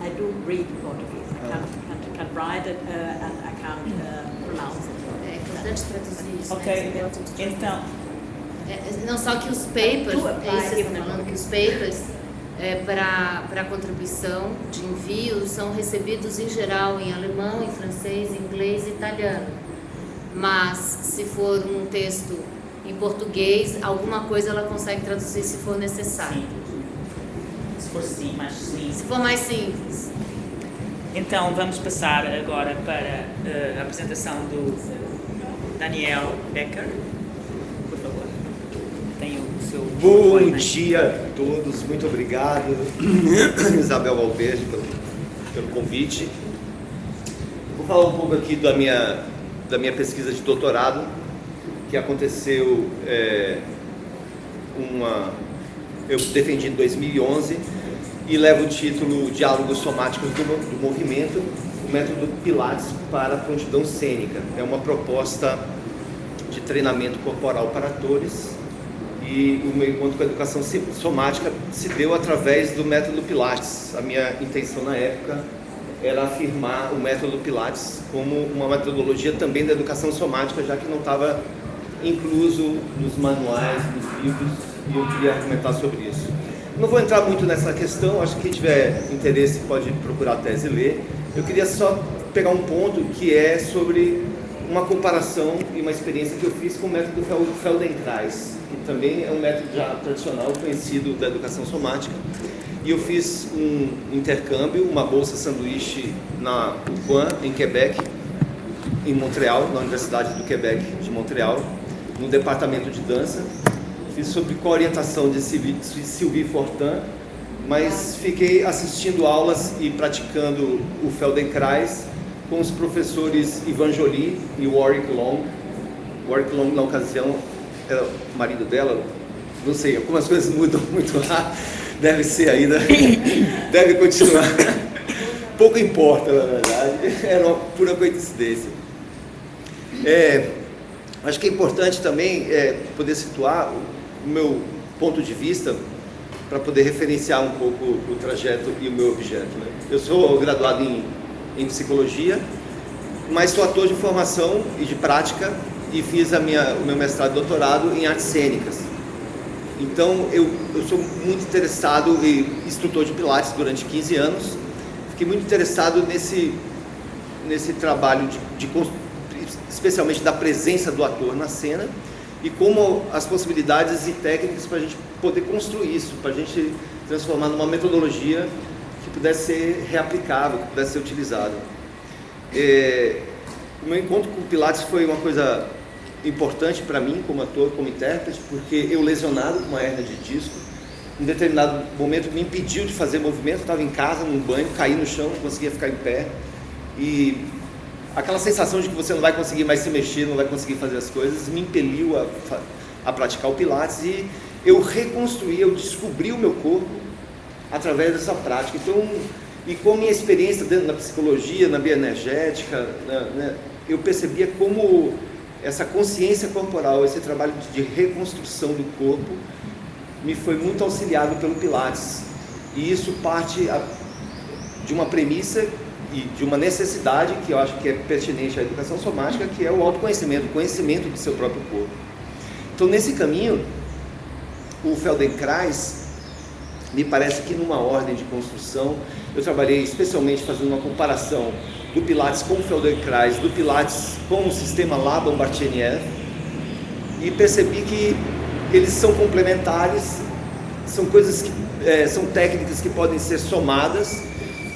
I do read Portuguese. I can't, can't, can't write it uh, and I can't uh, pronounce it. É importante traduzir isso. Ok. né? Esse é o tipo de- Então, É, não só que os papers, Do é apply isso que eu even tô falando, que os papers é, para contribuição de envio são recebidos em geral em alemão, em francês, inglês e italiano. Mas se for um texto em português, alguma coisa ela consegue traduzir se for necessário. sim. Se for sim, mas sim. Se for mais simples. Então vamos passar agora para eh, a apresentação do Daniel Becker. Por favor. Tem o seu. Bom depoimento. dia a todos, muito obrigado, Isabel Valverde, pelo, pelo convite. Vou falar um pouco aqui da minha, da minha pesquisa de doutorado, que aconteceu é, uma. Eu defendi em 2011 e leva o título Diálogos Somáticos do, do Movimento, o método Pilates para a prontidão cênica. É uma proposta de treinamento corporal para atores E o meu encontro com a educação somática se deu através do método Pilates. A minha intenção na época era afirmar o método Pilates como uma metodologia também da educação somática, já que não estava incluso nos manuais, nos livros, e eu queria argumentar sobre isso. Não vou entrar muito nessa questão, acho que quem tiver interesse pode procurar a tese e ler. Eu queria só pegar um ponto que é sobre uma comparação e uma experiência que eu fiz com o método Feldenkrais, que também é um método já tradicional, conhecido da educação somática. E eu fiz um intercâmbio, uma bolsa sanduíche na UQAM, em Quebec, em Montreal, na Universidade do Quebec de Montreal, no departamento de dança. Fiz sob co-orientação de Sylvie Fortin, mas fiquei assistindo aulas e praticando o Feldenkrais com os professores Ivan Jolie e Warwick Long. Warwick Long, na ocasião, era o marido dela, não sei, algumas coisas mudam muito lá, deve ser ainda, deve continuar. Pouco importa, na verdade, era uma pura coincidência. É, acho que é importante também é, poder situar o meu ponto de vista para poder referenciar um pouco o trajeto e o meu objeto. Né? Eu sou graduado em em psicologia, mas sou ator de formação e de prática e fiz a minha, o meu mestrado e doutorado em artes cênicas. Então eu, eu sou muito interessado e instrutor de pilates durante 15 anos. Fiquei muito interessado nesse, nesse trabalho de, de especialmente da presença do ator na cena e como as possibilidades e técnicas para a gente poder construir isso, para a gente transformar numa metodologia pudesse ser reaplicável, que pudesse ser utilizado. É, o meu encontro com o Pilates foi uma coisa importante para mim, como ator, como intérprete, porque eu lesionado com uma hernia de disco, em determinado momento me impediu de fazer movimento, estava em casa, num banho, caí no chão, não conseguia ficar em pé, e aquela sensação de que você não vai conseguir mais se mexer, não vai conseguir fazer as coisas, me impeliu a, a praticar o Pilates e eu reconstruí, eu descobri o meu corpo através dessa prática. Então, e com a minha experiência dentro da psicologia, na bioenergética, né, eu percebia como essa consciência corporal, esse trabalho de reconstrução do corpo, me foi muito auxiliado pelo Pilates. E isso parte de uma premissa e de uma necessidade que eu acho que é pertinente à educação somática, que é o autoconhecimento, o conhecimento do seu próprio corpo. Então, nesse caminho, o Feldenkrais me parece que numa ordem de construção, eu trabalhei especialmente fazendo uma comparação do Pilates com o Feldenkrais, do Pilates com o sistema Laban-Barthéniev, e percebi que eles são complementares, são coisas que é, são técnicas que podem ser somadas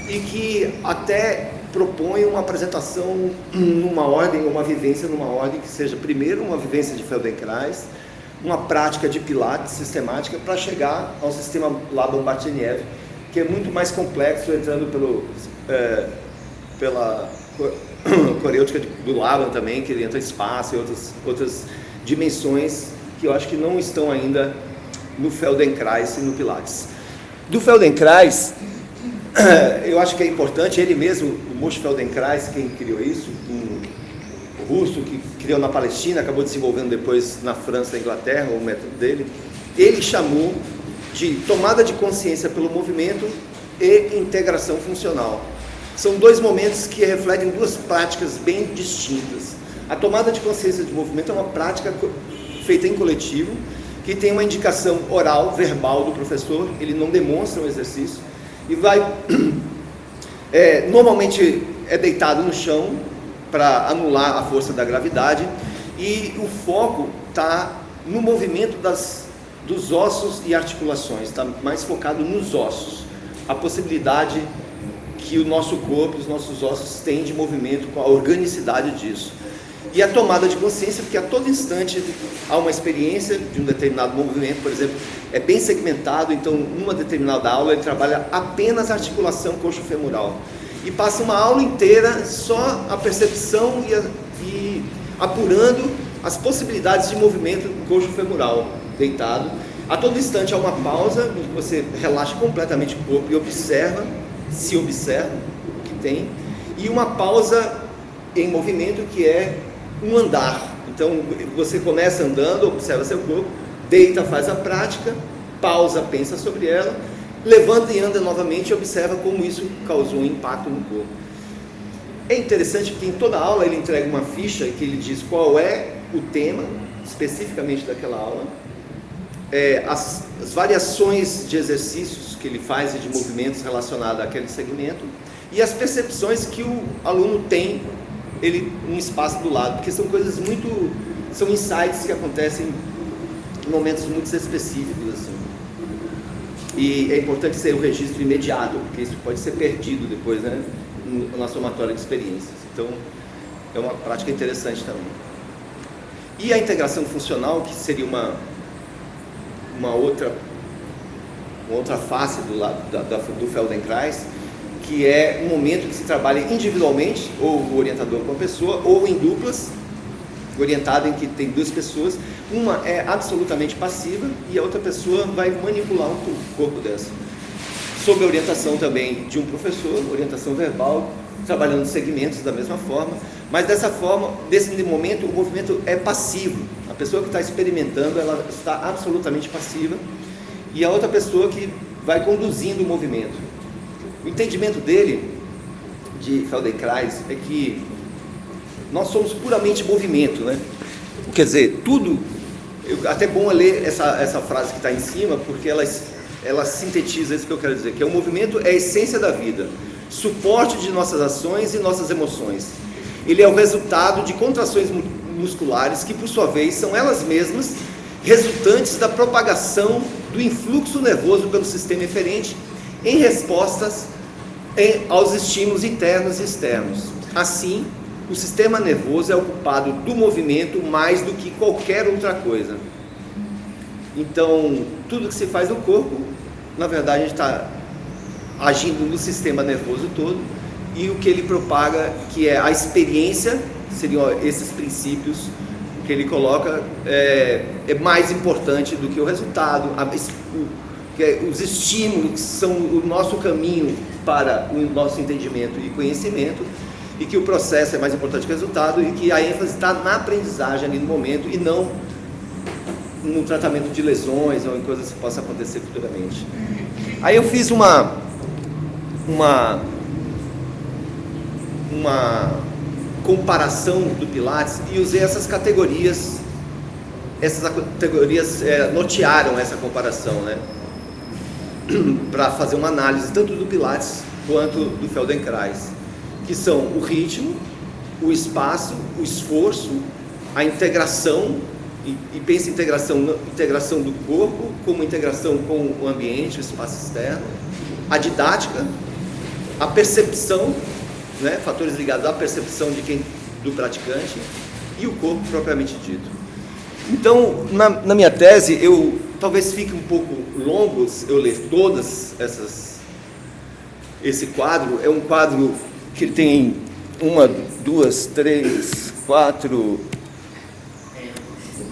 e que até propõem uma apresentação numa ordem, uma vivência numa ordem que seja primeiro uma vivência de Feldenkrais, uma prática de Pilates sistemática para chegar ao sistema Laban-Barthéniev, que é muito mais complexo, entrando pelo, é, pela coreôtica do Laban também, que entra espaço e outras, outras dimensões que eu acho que não estão ainda no Feldenkrais e no Pilates. Do Feldenkrais, eu acho que é importante, ele mesmo, o Moshe Feldenkrais, quem criou isso, um russo que criou na Palestina, acabou desenvolvendo depois na França e Inglaterra, o método dele, ele chamou de tomada de consciência pelo movimento e integração funcional. São dois momentos que refletem duas práticas bem distintas. A tomada de consciência de movimento é uma prática feita em coletivo, que tem uma indicação oral, verbal do professor, ele não demonstra um exercício, e vai, é, normalmente é deitado no chão, para anular a força da gravidade e o foco está no movimento das, dos ossos e articulações, está mais focado nos ossos. A possibilidade que o nosso corpo, os nossos ossos têm de movimento, com a organicidade disso. E a tomada de consciência, porque a todo instante há uma experiência de um determinado movimento, por exemplo, é bem segmentado, então numa determinada aula ele trabalha apenas a articulação coxo-femoral e passa uma aula inteira só a percepção e, a, e apurando as possibilidades de movimento do coxo femoral deitado. A todo instante há uma pausa, onde você relaxa completamente o corpo e observa, se observa o que tem, e uma pausa em movimento que é um andar. Então você começa andando, observa seu corpo, deita, faz a prática, pausa, pensa sobre ela, levanta e anda novamente e observa como isso causou um impacto no corpo. É interessante porque em toda aula ele entrega uma ficha que ele diz qual é o tema especificamente daquela aula, é, as, as, variações de exercícios que ele faz e de movimentos relacionados àquele segmento e as percepções que o aluno tem ele um espaço do lado, porque são coisas muito são insights que acontecem em momentos muito específicos assim. E é importante ser um registro imediato, porque isso pode ser perdido depois, né, na somatória de experiências. Então, é uma prática interessante também. E a integração funcional, que seria uma uma outra, uma outra face do, da, do Feldenkrais, que é um momento que se trabalha individualmente, ou o orientador com a pessoa, ou em duplas, orientado em que tem duas pessoas, uma é absolutamente passiva e a outra pessoa vai manipular o corpo dessa. Sob a orientação também de um professor, orientação verbal, trabalhando segmentos da mesma forma, mas dessa forma, nesse momento, o movimento é passivo. A pessoa que está experimentando, ela está absolutamente passiva, e a outra pessoa que vai conduzindo o movimento. O entendimento dele, de Feldenkrais, é que nós somos puramente movimento, né? Quer dizer, tudo. Até bom ler essa, essa frase que está em cima, porque ela, ela sintetiza isso que eu quero dizer, que é o movimento é a essência da vida suporte de nossas ações e nossas emoções. Ele é o resultado de contrações musculares que, por sua vez, são elas mesmas resultantes da propagação do influxo nervoso pelo sistema eferente em respostas aos estímulos internos e externos. Assim, o sistema nervoso é ocupado do movimento mais do que qualquer outra coisa. Então, tudo que se faz no corpo, na verdade, a gente está agindo no sistema nervoso todo, e o que ele propaga, que é a experiência, seriam esses princípios que ele coloca, é, é mais importante do que o resultado, a, o, que é, os estímulos são o nosso caminho para o nosso entendimento e conhecimento, e que o processo é mais importante que o resultado, e que a ênfase está na aprendizagem ali no momento e não no tratamento de lesões ou em coisas que possam acontecer futuramente. Aí eu fiz uma uma, uma comparação do Pilates e usei essas categorias, essas categorias é, notearam essa comparação, né? para fazer uma análise tanto do Pilates quanto do Feldenkrais, que são o ritmo, o espaço, o esforço, a integração e, e pensa integração, integração do corpo como integração com o ambiente, o espaço externo, a didática, a percepção, né, fatores ligados à percepção de quem, do praticante e o corpo propriamente dito. Então, na, na minha tese, eu talvez fique um pouco longo eu ler todas essas esse quadro. É um quadro que tem uma, duas, três, quatro.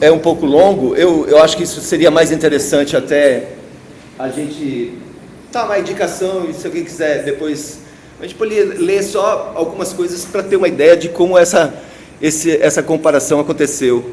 É um pouco longo. Eu, eu acho que isso seria mais interessante até a gente Tá, uma indicação, se alguém quiser depois... A gente pode ler só algumas coisas para ter uma ideia de como essa, esse, essa comparação aconteceu.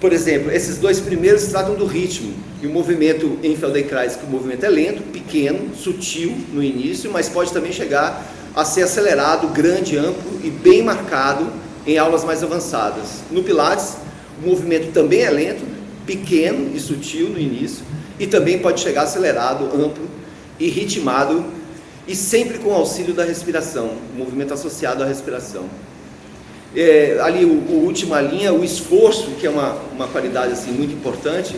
Por exemplo, esses dois primeiros tratam do ritmo. E o movimento em Feldenkrais, que o movimento é lento, pequeno, sutil no início, mas pode também chegar a ser acelerado, grande, amplo e bem marcado em aulas mais avançadas. No Pilates, o movimento também é lento, pequeno e sutil no início, e também pode chegar acelerado, amplo e ritmado e sempre com auxílio da respiração, movimento associado à respiração. É, ali, o, o, última linha, o esforço, que é uma, uma qualidade assim, muito importante,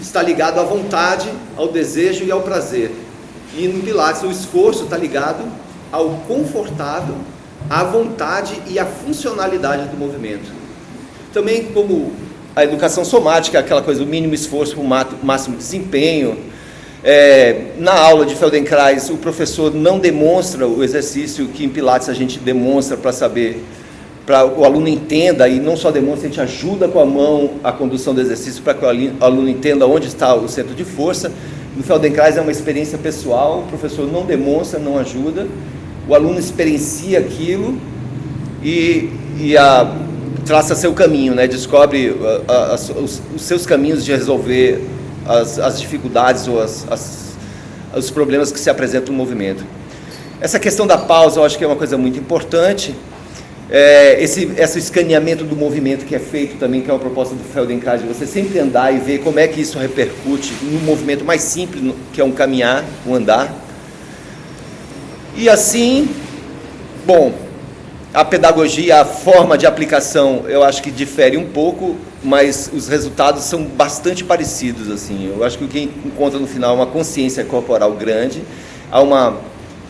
está ligado à vontade, ao desejo e ao prazer. E no Pilates, o esforço está ligado ao confortável, à vontade e à funcionalidade do movimento. Também, como a educação somática, aquela coisa, o mínimo esforço para o máximo desempenho. É, na aula de Feldenkrais, o professor não demonstra o exercício que em Pilates a gente demonstra para saber, para o aluno entenda, e não só demonstra, a gente ajuda com a mão a condução do exercício para que o aluno entenda onde está o centro de força. No Feldenkrais é uma experiência pessoal, o professor não demonstra, não ajuda, o aluno experiencia aquilo e, e a traça seu caminho, né? Descobre uh, uh, os, os, seus caminhos de resolver as, as dificuldades ou as, as, os problemas que se apresentam no movimento. Essa questão da pausa eu acho que é uma coisa muito importante. É, esse, esse escaneamento do movimento que é feito também, que é uma proposta do Feldenkrais, você sempre andar e ver como é que isso repercute no movimento mais simples, que é um caminhar, um andar. E assim, bom, a pedagogia, a forma de aplicação, eu acho que difere um pouco, mas os resultados são bastante parecidos. assim. Eu acho que o que encontra no final é uma consciência corporal grande, há uma,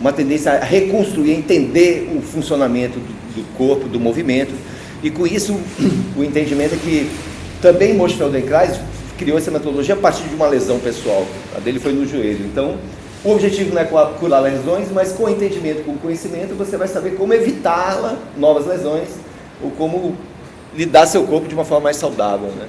uma tendência a reconstruir, a entender o funcionamento do, do corpo, do movimento, e com isso o entendimento é que também Moshe Feldenkrais criou essa metodologia a partir de uma lesão pessoal. A dele foi no joelho. Então, o objetivo não é curar lesões, mas com o entendimento, com o conhecimento, você vai saber como evitá-la, novas lesões, ou como lidar seu corpo de uma forma mais saudável. Né?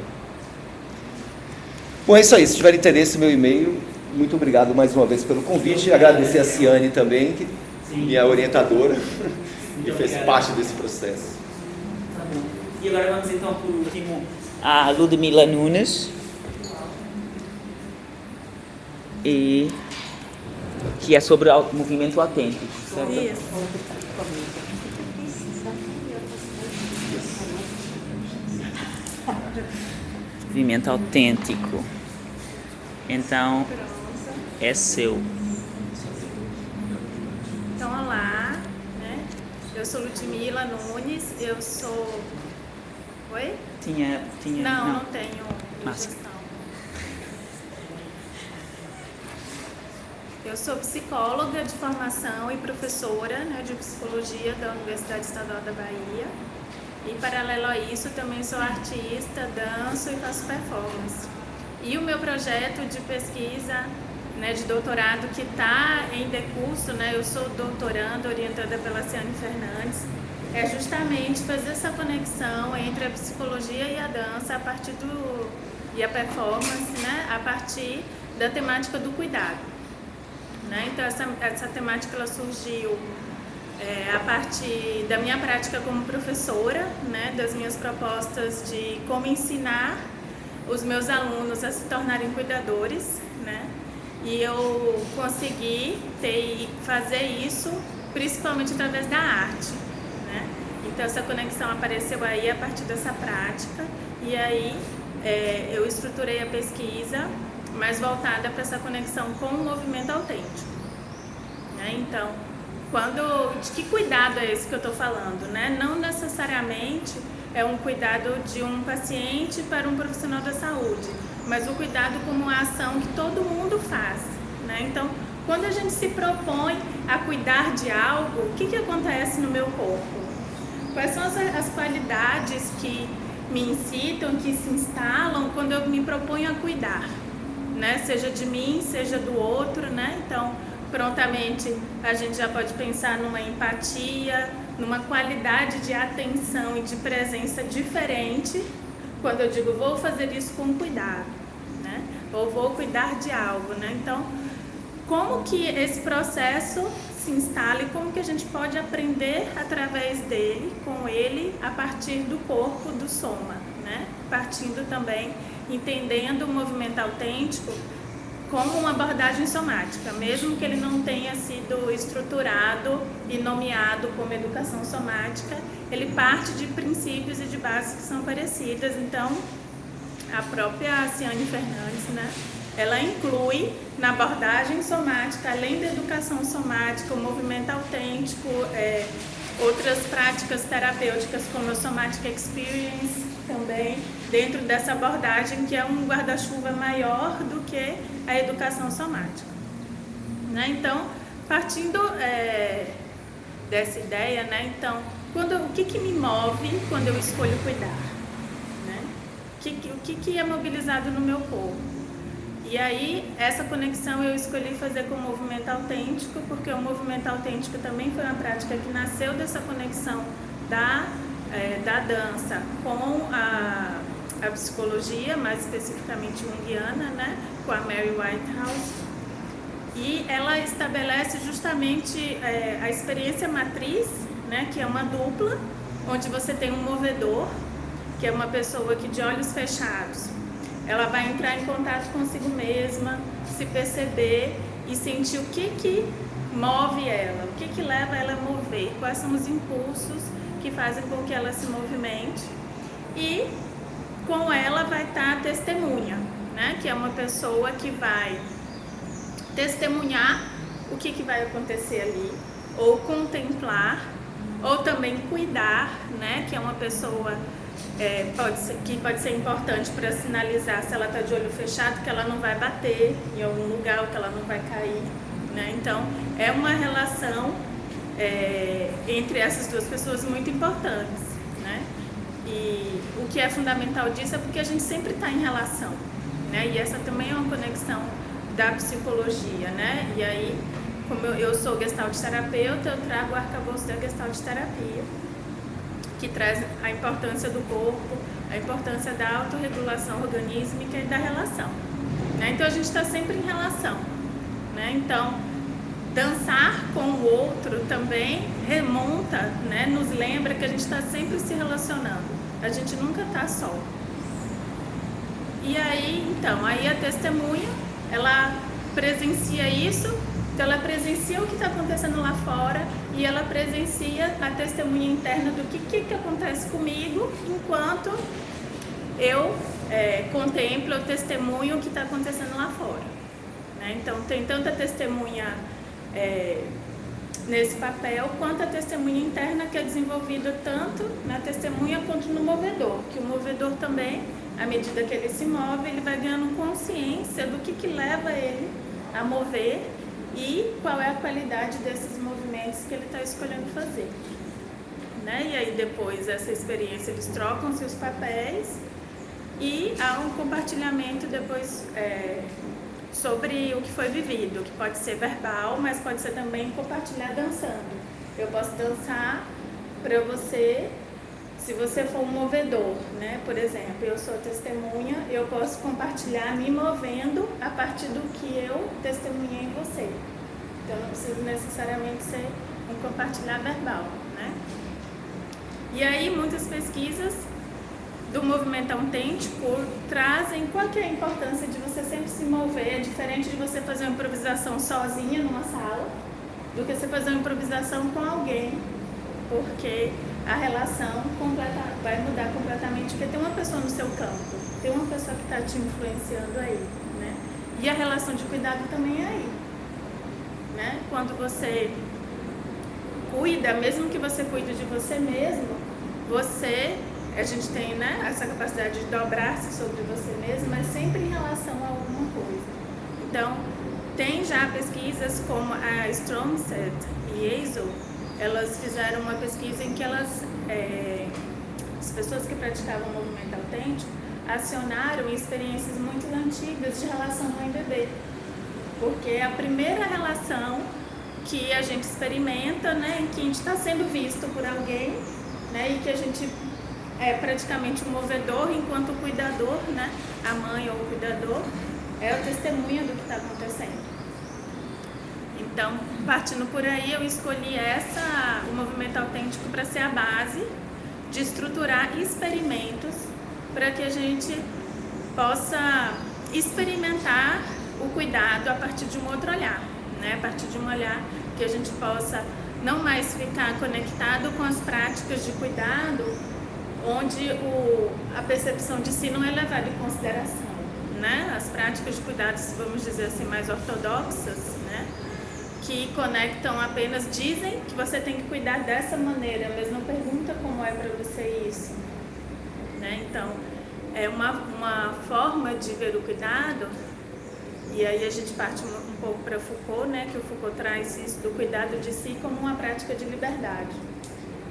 Bom, é isso aí. Se tiver interesse, meu e-mail. Muito obrigado mais uma vez pelo convite. Agradecer a Ciane também, que Sim. minha orientadora, e fez parte desse processo. Tá e agora vamos então, por último, a Ludmila Nunes. E que é sobre o movimento autêntico, certo? Isso. Movimento autêntico. Então, é seu. Então, olá, né? Eu sou Ludmila Nunes, eu sou... Oi? Tinha... tinha não, não, não tenho Máscara. Eu sou psicóloga de formação e professora né, de psicologia da Universidade Estadual da Bahia. E, paralelo a isso, também sou artista, danço e faço performance. E o meu projeto de pesquisa né, de doutorado que está em decurso, né, eu sou doutoranda orientada pela Ciane Fernandes, é justamente fazer essa conexão entre a psicologia e a dança a partir do e a performance, né, a partir da temática do cuidado. Né? Então, essa, essa temática ela surgiu é, a partir da minha prática como professora, né? das minhas propostas de como ensinar os meus alunos a se tornarem cuidadores. Né? E eu consegui ter, fazer isso principalmente através da arte. Né? Então, essa conexão apareceu aí a partir dessa prática. E aí, é, eu estruturei a pesquisa mais voltada para essa conexão com o movimento autêntico. Né? Então, quando, de que cuidado é esse que eu estou falando? Né? Não necessariamente é um cuidado de um paciente para um profissional da saúde, mas o cuidado como uma ação que todo mundo faz. Né? Então, quando a gente se propõe a cuidar de algo, o que, que acontece no meu corpo? Quais são as, as qualidades que me incitam, que se instalam quando eu me proponho a cuidar? Né? Seja de mim, seja do outro, né? Então, prontamente a gente já pode pensar numa empatia, numa qualidade de atenção e de presença diferente quando eu digo vou fazer isso com cuidado, né? Ou vou cuidar de algo, né? Então, como que esse processo se instala e como que a gente pode aprender através dele, com ele, a partir do corpo do soma, né? Partindo também entendendo o movimento autêntico como uma abordagem somática, mesmo que ele não tenha sido estruturado e nomeado como educação somática, ele parte de princípios e de bases que são parecidas. Então, a própria Ciane Fernandes, né, ela inclui na abordagem somática, além da educação somática, o movimento autêntico, é, outras práticas terapêuticas como a Somatic Experience também, dentro dessa abordagem que é um guarda-chuva maior do que a educação somática. Né? Então, partindo é, dessa ideia, né? então, quando, o que, que me move quando eu escolho cuidar? Né? O, que, o que, que é mobilizado no meu corpo? E aí, essa conexão eu escolhi fazer com o movimento autêntico, porque o movimento autêntico também foi uma prática que nasceu dessa conexão da, é, da dança com a, a psicologia, mais especificamente junguiana, né, com a Mary Whitehouse. E ela estabelece justamente é, a experiência matriz, né, que é uma dupla, onde você tem um movedor que é uma pessoa que de olhos fechados, ela vai entrar em contato consigo mesma, se perceber e sentir o que que move ela, o que que leva ela a mover, quais são os impulsos que fazem com que ela se movimente. E com ela vai estar a testemunha, né? que é uma pessoa que vai testemunhar o que, que vai acontecer ali, ou contemplar, ou também cuidar, né? que é uma pessoa é, pode ser, que pode ser importante para sinalizar se ela está de olho fechado que ela não vai bater em algum lugar ou que ela não vai cair. Né? Então, é uma relação é, entre essas duas pessoas muito importantes. Né? E o que é fundamental disso é porque a gente sempre está em relação. Né? E essa também é uma conexão da psicologia. Né? E aí, como eu, eu sou gestalt terapeuta, eu trago o arcabouço da gestalt terapia que traz a importância do corpo, a importância da autorregulação organísmica e da relação. Né? Então a gente está sempre em relação. Né? Então, dançar com o outro também remonta, né? nos lembra que a gente está sempre se relacionando. A gente nunca está só. E aí, então, aí a testemunha, ela presencia isso então ela presencia o que está acontecendo lá fora e ela presencia a testemunha interna do que, que, que acontece comigo enquanto eu é, contemplo, eu testemunho o que está acontecendo lá fora. Né? Então tem tanta testemunha é, nesse papel quanto a testemunha interna que é desenvolvida tanto na testemunha quanto no movedor, que o movedor também, à medida que ele se move, ele vai ganhando consciência do que, que leva ele a mover e qual é a qualidade desses movimentos que ele está escolhendo fazer. Né? E aí depois dessa experiência eles trocam seus papéis e há um compartilhamento depois é, sobre o que foi vivido, que pode ser verbal, mas pode ser também compartilhar dançando. Eu posso dançar para você, se você for um movedor, né? Por exemplo, eu sou testemunha, eu posso compartilhar me movendo a partir do que eu testemunhei em você. Então não precisa necessariamente ser um compartilhar verbal, né? E aí muitas pesquisas do movimento autêntico trazem qual que é a importância de você sempre se mover, é diferente de você fazer uma improvisação sozinha numa sala, do que você fazer uma improvisação com alguém, porque a relação completa, vai mudar completamente, porque tem uma pessoa no seu campo, tem uma pessoa que está te influenciando aí, né? E a relação de cuidado também é aí né? Quando você cuida, mesmo que você cuide de você mesmo, você, a gente tem né, essa capacidade de dobrar-se sobre você mesmo, mas sempre em relação a alguma coisa. Então, tem já pesquisas como a Stromset e Azel, elas fizeram uma pesquisa em que elas, é, as pessoas que praticavam o movimento autêntico, acionaram experiências muito antigas de relação mãe-bebê porque é a primeira relação que a gente experimenta, né, que a gente está sendo visto por alguém, né, e que a gente é praticamente um movedor enquanto o cuidador, né, a mãe ou o cuidador, é a testemunha do que está acontecendo. Então, partindo por aí, eu escolhi essa, o movimento autêntico para ser a base de estruturar experimentos para que a gente possa experimentar o cuidado a partir de um outro olhar, né? a partir de um olhar que a gente possa não mais ficar conectado com as práticas de cuidado, onde o, a percepção de si não é levada em consideração. Né? As práticas de cuidados, vamos dizer assim, mais ortodoxas, né? que conectam apenas, dizem que você tem que cuidar dessa maneira, mas não pergunta como é para você isso. Né? Então, é uma, uma forma de ver o cuidado e aí a gente parte um, pouco para Foucault, né, que o Foucault traz isso do cuidado de si como uma prática de liberdade.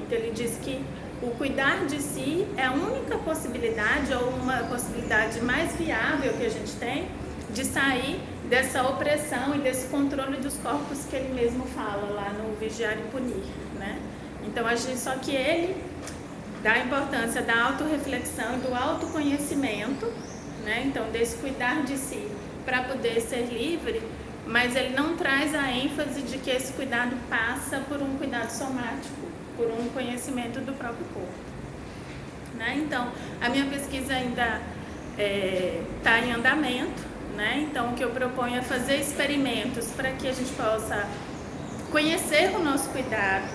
Então ele diz que o cuidar de si é a única possibilidade ou uma possibilidade mais viável que a gente tem de sair dessa opressão e desse controle dos corpos que ele mesmo fala lá no Vigiar e Punir, né? Então a gente, só que ele dá a importância da autorreflexão do autoconhecimento, né? Então desse cuidar de si para poder ser livre, mas ele não traz a ênfase de que esse cuidado passa por um cuidado somático, por um conhecimento do próprio corpo. Né? Então, a minha pesquisa ainda está é, em andamento, né? então o que eu proponho é fazer experimentos para que a gente possa conhecer o nosso cuidado,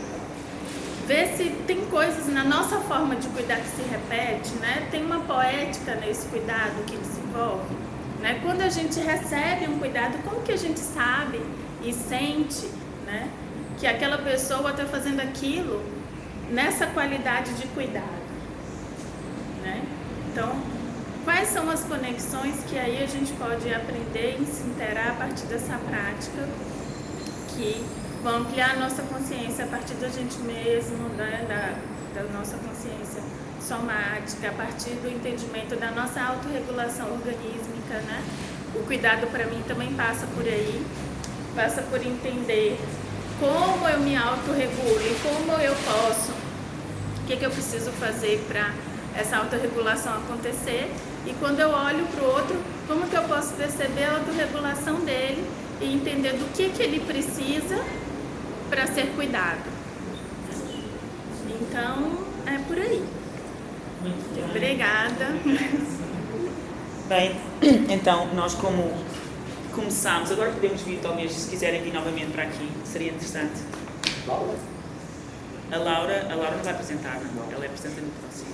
ver se tem coisas na nossa forma de cuidar que se repete, né? tem uma poética nesse cuidado que desenvolve. Né? Quando a gente recebe um cuidado, como que a gente sabe e sente né, que aquela pessoa está fazendo aquilo nessa qualidade de cuidado? Né? Então, quais são as conexões que aí a gente pode aprender e se interar a partir dessa prática que vão ampliar a nossa consciência a partir da gente mesmo, né, da, da nossa consciência somática, a partir do entendimento da nossa autorregulação organísmica, né? O cuidado para mim também passa por aí, passa por entender como eu me autorregulo e como eu posso, o que, que eu preciso fazer para essa autorregulação acontecer e quando eu olho para o outro, como que eu posso perceber a autorregulação dele e entender do que, que ele precisa para ser cuidado. Então, é por aí. Muito. Obrigada. Bem, então nós como começámos, agora podemos vir talvez, se quiserem vir novamente para aqui, seria interessante. Laura? A Laura, a Laura não vai apresentar, não? ela é apresenta no próximo.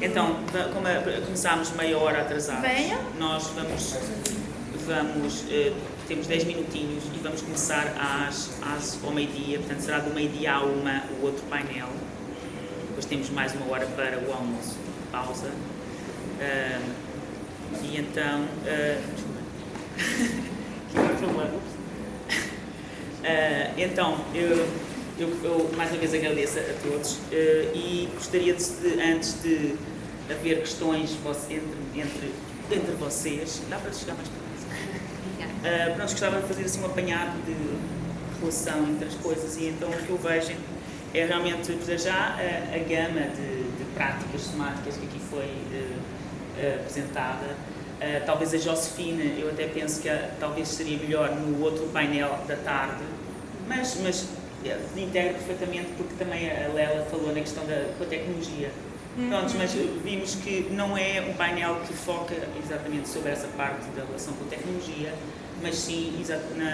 Então, como a- começámos meia hora atrasados, Venha. nós vamos, vamos eh, temos 10 minutinhos e vamos começar às, às, ao meio-dia, portanto será do meio-dia à uma o outro painel. Depois temos mais uma hora para o almoço, pausa. Ah, e então. ah, Ah, então, eu, eu, eu mais uma vez agradeço a todos ah, e gostaria de, de- antes de haver questões entre, entre, entre vocês, dá para chegar mais para. Uh, pronto, gostava de fazer assim um apanhado de relação entre as coisas e então o que eu vejo é realmente, para já, a, a gama de, de práticas somáticas que aqui foi uh, uh, apresentada. Uh, talvez a Josefina, eu até penso que a- talvez seria melhor no outro painel da tarde, mas, mas eh, integra perfeitamente porque também a Lela falou na questão da com a tecnologia. Prontos, mas vimos que não é um painel que foca exatamente sobre essa parte da relação com a tecnologia, mas sim na,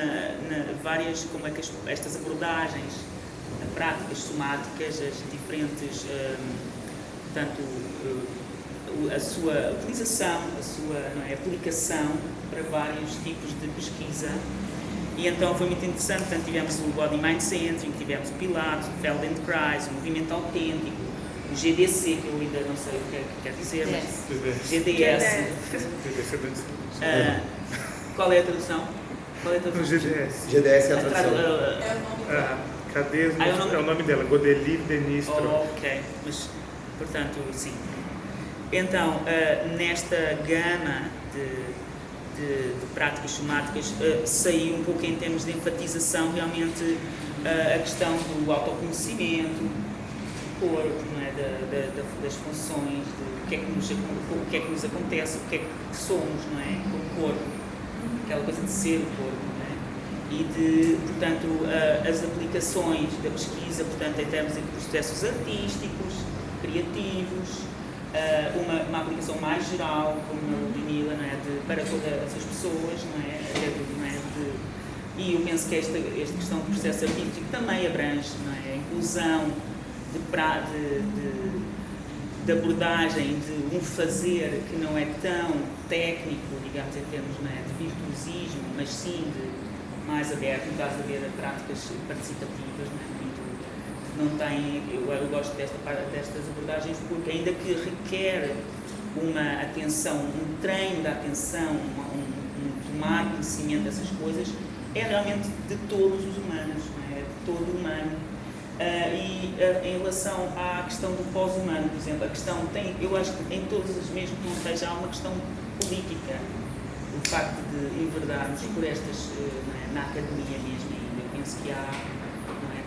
na várias, como é que as- estas abordagens, eh, práticas somáticas, as diferentes, portanto, eh, o- a sua utilização, a sua não é, aplicação para vários tipos de pesquisa. E então foi muito interessante, portanto, tivemos o Body Mind Centering, tivemos o Pilates, o Feldenkrais, o Movimento Autêntico, o GDC, que eu ainda não sei o que é que quer dizer, mas GDS. Ah, qual é a tradução? Qual é a tradução? GDS. GDS é a A tradução. tradu- Ah, cadê? Ah, é o nome- É o nome dela, Godelive Denistro. Oh, ok, mas portanto, sim. Então, ah, nesta gama de, de- de práticas somáticas, ah, saiu um pouco em termos de enfatização realmente ah, a questão do autoconhecimento, do corpo, é? Da- da- da- das funções, do que é que, nos, o que é que nos acontece, o que é que somos, não é? O corpo, aquela coisa de ser o corpo, é? e de, portanto, as aplicações da pesquisa, portanto, em termos de processos artísticos, criativos, ah, uma, uma aplicação mais geral, como a Ludmilla, não é? de, para todas as pessoas, não é? Do- não é? De- e eu penso que esta, esta questão do processo artístico também abrange não é? a inclusão de, pra, de, de, de abordagem de um fazer que não é tão técnico, digamos, em termos não é? de virtuosismo, mas sim de mais aberto, no caso de haver práticas participativas, não é? Não tem, eu, eu gosto desta, destas abordagens porque ainda que requer uma atenção, um treino da atenção, uma- um, um tomar conhecimento dessas coisas, é realmente de todos os humanos, não é? de todo humano. Ah, e ah, em relação à questão do pós-humano, por exemplo, a questão tem, eu acho que em todas as mesmo que não esteja, há uma questão política. O facto de enverdarmos por estas, eh, não é, na academia mesmo, eu penso que há é,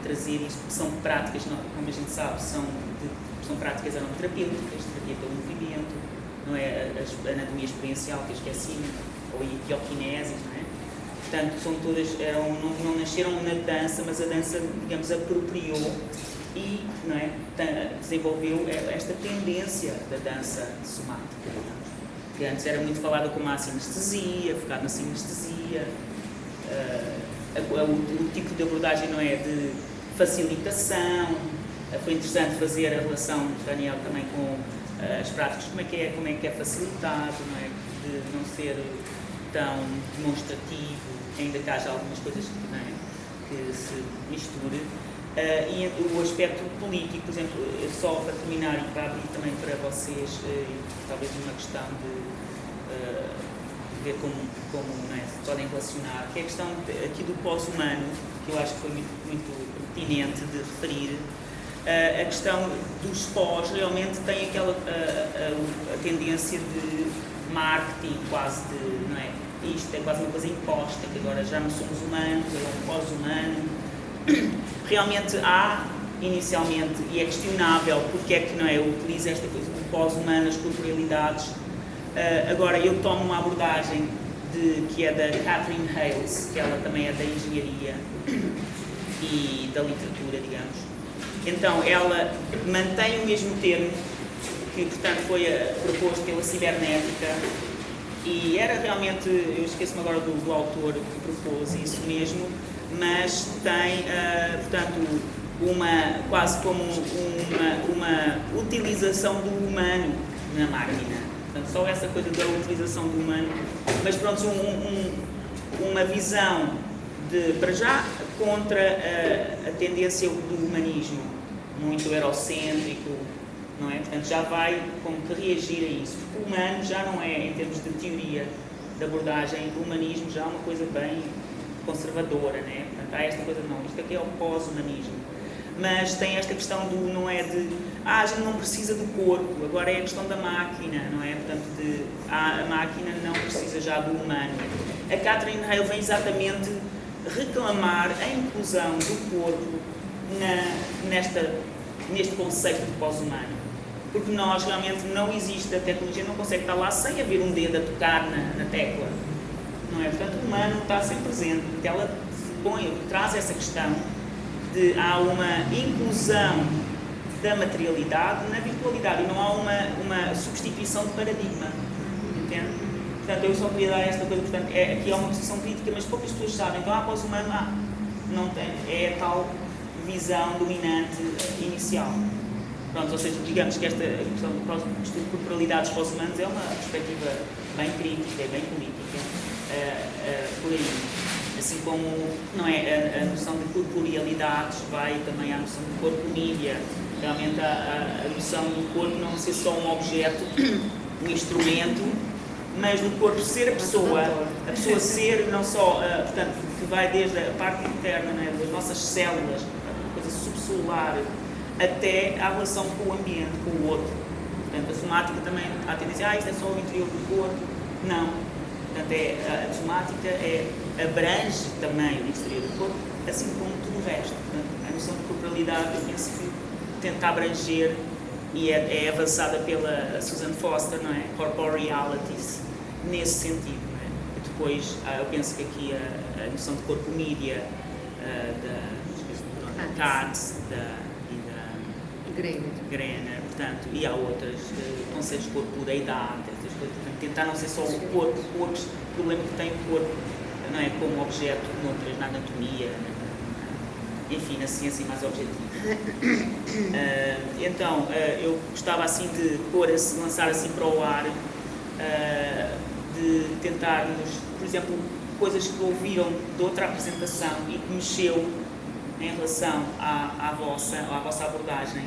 trazer isto, porque são práticas, como a gente sabe, são, de- são práticas aromaterapêuticas, terapia pelo movimento, não é, a, anatomia experiencial que eu esqueci, ou a bioquinesis, não é? Portanto, são todas, eram, não, não nasceram na dança, mas a dança, digamos, apropriou e não é, desenvolveu esta tendência da dança somática. Que antes era muito falada como a sinestesia, focado na sinestesia. Uh, o, o, tipo de abordagem não é de facilitação. Uh, foi interessante fazer a relação, Daniel, também com uh, as práticas, como é, que é, como é que é facilitado, não é? de não ser tão demonstrativo, ainda que haja algumas coisas que, que se misture. Uh, e o aspecto político, por exemplo, só para terminar e para abrir também para vocês, uh, talvez uma questão de uh, ver como, como é, se podem relacionar, que é a questão de, aqui do pós-humano, que eu acho que foi muito, muito pertinente de referir. a questão dos pós realmente tem aquela a, a, tendência de marketing quase de, não é? Isto é quase uma coisa imposta, que agora já não somos humanos, é um pós-humano. Realmente há, inicialmente, e é questionável porque é que não é, utiliza esta coisa do pós-humano, as corporealidades. Uh, agora, eu tomo uma abordagem de, que é da Catherine Hales, que ela também é da engenharia e da literatura, digamos. Então, ela mantém o mesmo termo que portanto foi uh, proposto pela cibernética e era realmente, eu esqueço-me agora do, do, autor que propôs isso mesmo, mas tem, uh, portanto, uma, quase como uma, uma utilização do humano na máquina. Portanto, só essa coisa da utilização do humano, mas pronto, um, um, uma visão de, para já, contra a, a tendência do humanismo, muito eurocêntrico, não é? Portanto, já vai como que reagir a isso. Porque o humano já não é, em termos de teoria de abordagem, o humanismo já é uma coisa bem conservadora, né? Portanto, há esta coisa, não, isto aqui é o pós-humanismo. Mas tem esta questão do, não é de, ah, a gente não precisa do corpo, agora é a questão da máquina, não é? Portanto, de, ah, a máquina não precisa já do humano. A Catherine Hale vem exatamente reclamar a inclusão do corpo na, nesta, neste conceito de pós-humano porque nós realmente não existe, a tecnologia não consegue estar lá sem haver um dedo a tocar na, na tecla. Não é? Portanto, o humano está sempre presente, porque ela põe, traz essa questão de há uma inclusão da materialidade na virtualidade e não há uma, uma substituição de paradigma. Entende? Portanto, eu só queria dar esta coisa, portanto, é, aqui há uma posição crítica, mas poucas pessoas sabem. Então, há pós-humano, ah, não tem, é a tal visão dominante inicial. Pronto, ou seja, digamos que esta questão do estudo de corporalidades para os humanos é uma perspectiva bem crítica, bem política, uh, uh, por aí. Assim como não é, a, a, noção de corporealidades vai também à noção de corpo mídia. Realmente a, a, a noção do corpo não ser só um objeto, um instrumento, mas do corpo ser a pessoa, a pessoa ser não só, uh, portanto, que vai desde a parte interna né, das nossas células, a coisa subcelular, até a relação com o ambiente, com o outro. Portanto, a somática também, há tendência, ah, isto é só o interior do corpo. Não. Portanto, é, a somática é, abrange também o exterior do corpo, assim como tudo o resto. Portanto, a noção de corporalidade, eu penso que tenta abranger e é, é avançada pela Susan Foster, não é? Corporealities, nesse sentido. É? E depois, ah, eu penso que aqui a, a noção de corpo mídia, uh, da Katz, da Greiner. Greiner, portanto, e há outras uh, conceitos de corpo da idade, essas coisas, portanto, tentar não ser só o corpo, o outro problema que tem o corpo, não é como objeto noutras, na anatomia, enfim, na ciência mais objetiva. Uh, então, uh, eu gostava assim de pôr, -se, lançar assim para o ar, uh, de tentarmos, por exemplo, coisas que ouviram de outra apresentação e que mexeu em relação à, à, vossa, à vossa abordagem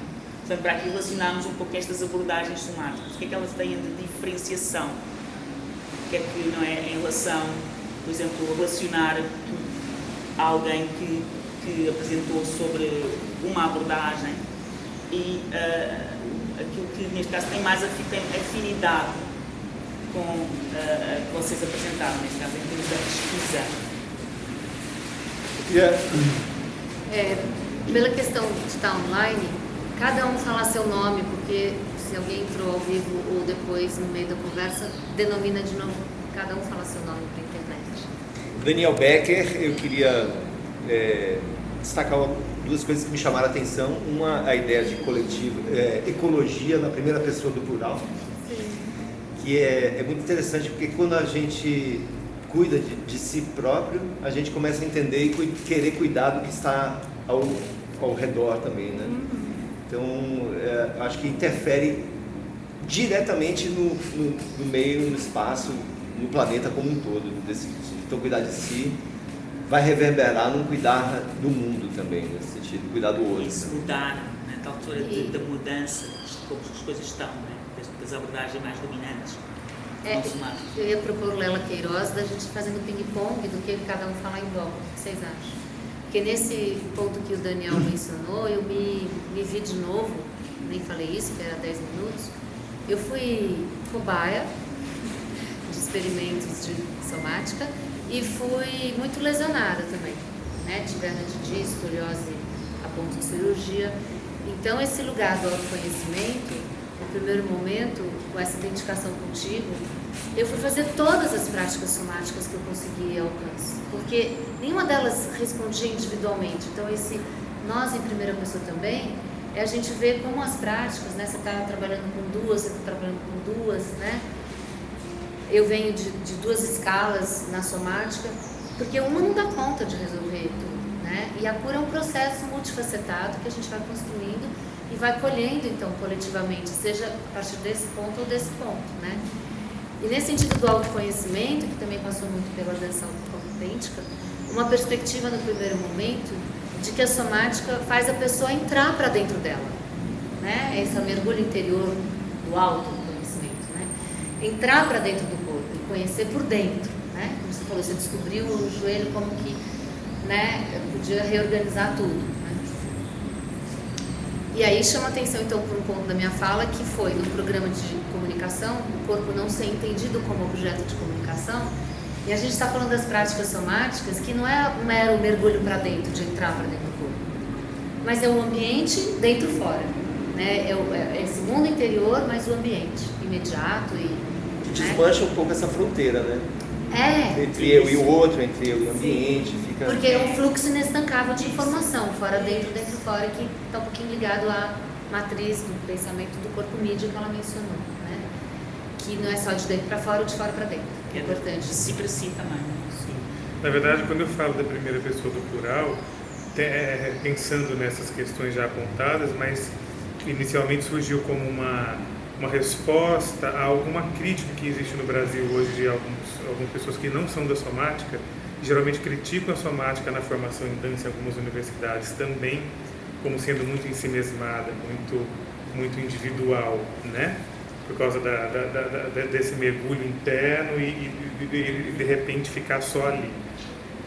Portanto, para aqui relacionarmos um pouco estas abordagens somáticas, o que é que elas têm de diferenciação? O que é que, não é, em relação, por exemplo, relacionar alguém que, que apresentou sobre uma abordagem e uh, aquilo que, neste caso, tem mais afinidade com uh, a que vocês apresentaram, neste caso, em termos da pesquisa. Yeah. É, pela questão de estar online, cada um falar seu nome, porque se alguém entrou ao vivo ou depois no meio da conversa, denomina de novo, cada um fala seu nome para a internet. Daniel Becker, eu queria é, destacar duas coisas que me chamaram a atenção. Uma, a ideia de coletivo, é, ecologia na primeira pessoa do plural, que é, é muito interessante porque quando a gente cuida de, de, si próprio, a gente começa a entender e cu querer cuidar do que está ao, ao redor também, né? Então, é, acho que interfere diretamente no, no, no, meio, no espaço, no planeta como um todo. Desse, então, cuidar de si vai reverberar no cuidar do mundo também, nesse sentido, cuidar do outro. Isso mudar, né? na altura de, da mudança, como as coisas estão, né? Das abordagens mais dominantes. É, eu ia propor Lela Queiroz da gente fazendo ping-pong do que cada um falar em volta. O que vocês acham? Porque nesse ponto que o Daniel mencionou, eu me, me vi de novo, nem falei isso, que era 10 minutos. Eu fui cobaia de experimentos de somática e fui muito lesionada também, né? Tive disco, escoliose a ponto de cirurgia. Então, esse lugar do autoconhecimento, primeiro momento, com essa identificação contigo, eu fui fazer todas as práticas somáticas que eu consegui alcance, porque nenhuma delas respondia individualmente. Então, esse nós em primeira pessoa também é a gente ver como as práticas, né? Você está trabalhando com duas, você está trabalhando com duas, né? Eu venho de, de, duas escalas na somática, porque uma não dá conta de resolver tudo, né? E a cura é um processo multifacetado que a gente vai construindo e vai colhendo, então, coletivamente, seja a partir desse ponto ou desse ponto, né? E nesse sentido do autoconhecimento, que também passou muito pela dança autêntica, uma perspectiva no primeiro momento de que a somática faz a pessoa entrar para dentro dela, né? Esse mergulho interior do autoconhecimento, né? Entrar para dentro do corpo e conhecer por dentro, né? Como você falou, você descobriu o joelho como que, né? Podia reorganizar tudo. E aí chama atenção então por um ponto da minha fala que foi no programa de comunicação, o corpo não ser entendido como objeto de comunicação. E a gente está falando das práticas somáticas, que não é um mero mergulho para dentro, de entrar para dentro do corpo, mas é o ambiente dentro fora. Né? É, o, é esse mundo interior, mas o ambiente imediato e. Desmancha né? um pouco essa fronteira, né? É. Entre eu e o outro, entre eu e o ambiente. Fica... Porque é um fluxo inestancável de informação, fora dentro, dentro fora, que está um pouquinho ligado à matriz do pensamento do corpo mídia que ela mencionou. Né? Que não é só de dentro para fora ou de fora para dentro. Que é importante. De si para si também. Sim. Na verdade, quando eu falo da primeira pessoa do plural, é, pensando nessas questões já apontadas, mas inicialmente surgiu como uma uma resposta a alguma crítica que existe no Brasil hoje de alguns, algumas pessoas que não são da somática, geralmente criticam a somática na formação em dança em algumas universidades também, como sendo muito ensimesmada, muito, muito individual, né? Por causa da, da, da, desse mergulho interno e, e, de repente ficar só ali.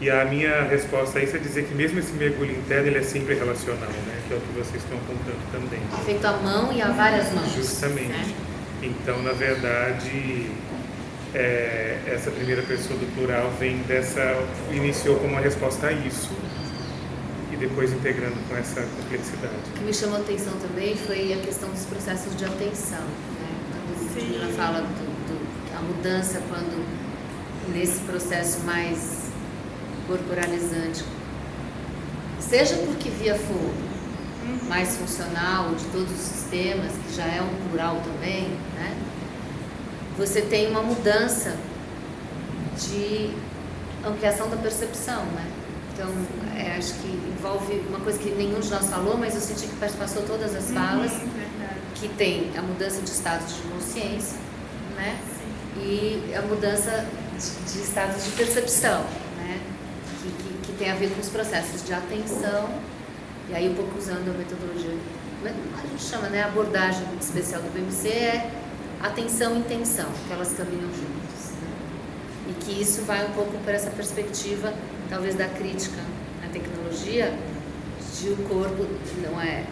E a minha resposta a isso é dizer que mesmo esse mergulho interno ele é sempre relacional, né? que é o que vocês estão apontando também. Feito à mão e a várias mãos. Justamente. Né? Então, na verdade, é, essa primeira pessoa do plural vem dessa, iniciou como uma resposta a isso e depois integrando com essa complexidade. O que me chamou a atenção também foi a questão dos processos de atenção. Né? Quando ela fala do, do, a mudança quando nesse processo mais corporalizante, seja porque via fogo, mais funcional de todos os sistemas, que já é um plural também, né? Você tem uma mudança de ampliação da percepção, né? Então, é, acho que envolve uma coisa que nenhum de nós falou, mas eu senti que passou todas as falas, uhum, que tem a mudança de estados de consciência, né? Sim. E a mudança de, de estados de percepção tem a ver com os processos de atenção, e aí um pouco usando a metodologia, a gente chama, né, a abordagem especial do BMC é atenção e intenção, que elas caminham juntas. Né? E que isso vai um pouco para essa perspectiva, talvez, da crítica à tecnologia, de o corpo não é,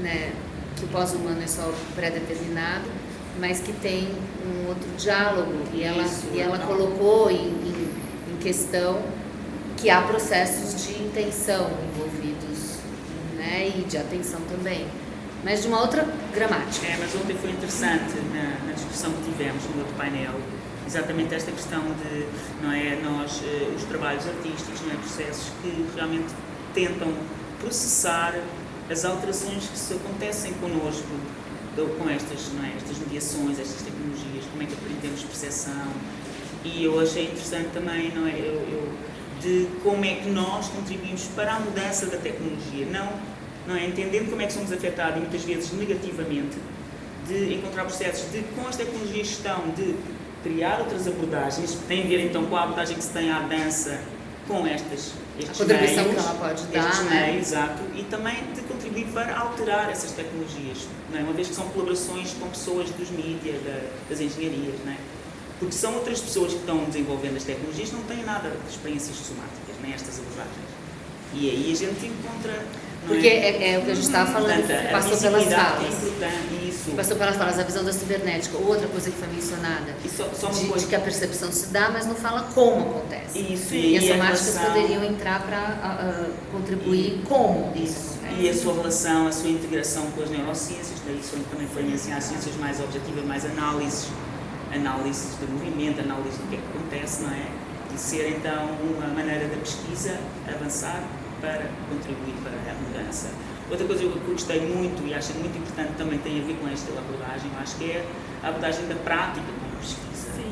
né, que o pós-humano é só pré-determinado, mas que tem um outro diálogo, e ela, e ela colocou em, em, em questão que há processos de intenção envolvidos, né, e de atenção também, mas de uma outra gramática. É, mas ontem foi interessante na, na discussão que tivemos no outro painel, exatamente esta questão de, não é, nós, eh, os trabalhos artísticos, não é, processos que realmente tentam processar as alterações que se acontecem connosco com estas, não é, estas mediações, estas tecnologias, como é que aprendemos percepção. E eu achei interessante também, não é, eu, eu, de como é que nós contribuímos para a mudança da tecnologia, não, não é, entendendo como é que somos afetados, muitas vezes negativamente, de encontrar processos de, com as tecnologias estão, de criar outras abordagens, que têm a ver então com a abordagem que se tem à dança, com estas estes a contribuição meios, que ela pode dar, né? exato, e também de contribuir para alterar essas tecnologias, não é? uma vez que são colaborações com pessoas dos mídias, da, das engenharias, não é? porque são outras pessoas que estão desenvolvendo as tecnologias não têm nada de experiências somáticas, nem estas abordagens. E aí a gente encontra. Porque é, é o que a gente estava falando, passou pelas falas. É isso. Passou pelas falas, a visão da cibernética, outra coisa que foi mencionada, E só, só de, coisa. de que a percepção se dá, mas não fala como acontece. Isso, E as a somáticas relação- poderiam entrar para contribuir como isso acontece. E a sua relação, a sua integração com as neurociências, daí isso também foi mencionar as ciências mais objetivas, mais análises, análises do movimento, análise do que é que acontece, não é? E ser então uma maneira da pesquisa avançar para contribuir para a mudança. Outra coisa que eu gostei muito e acho muito importante também tem a ver com esta abordagem, acho que é a abordagem da prática com a pesquisa,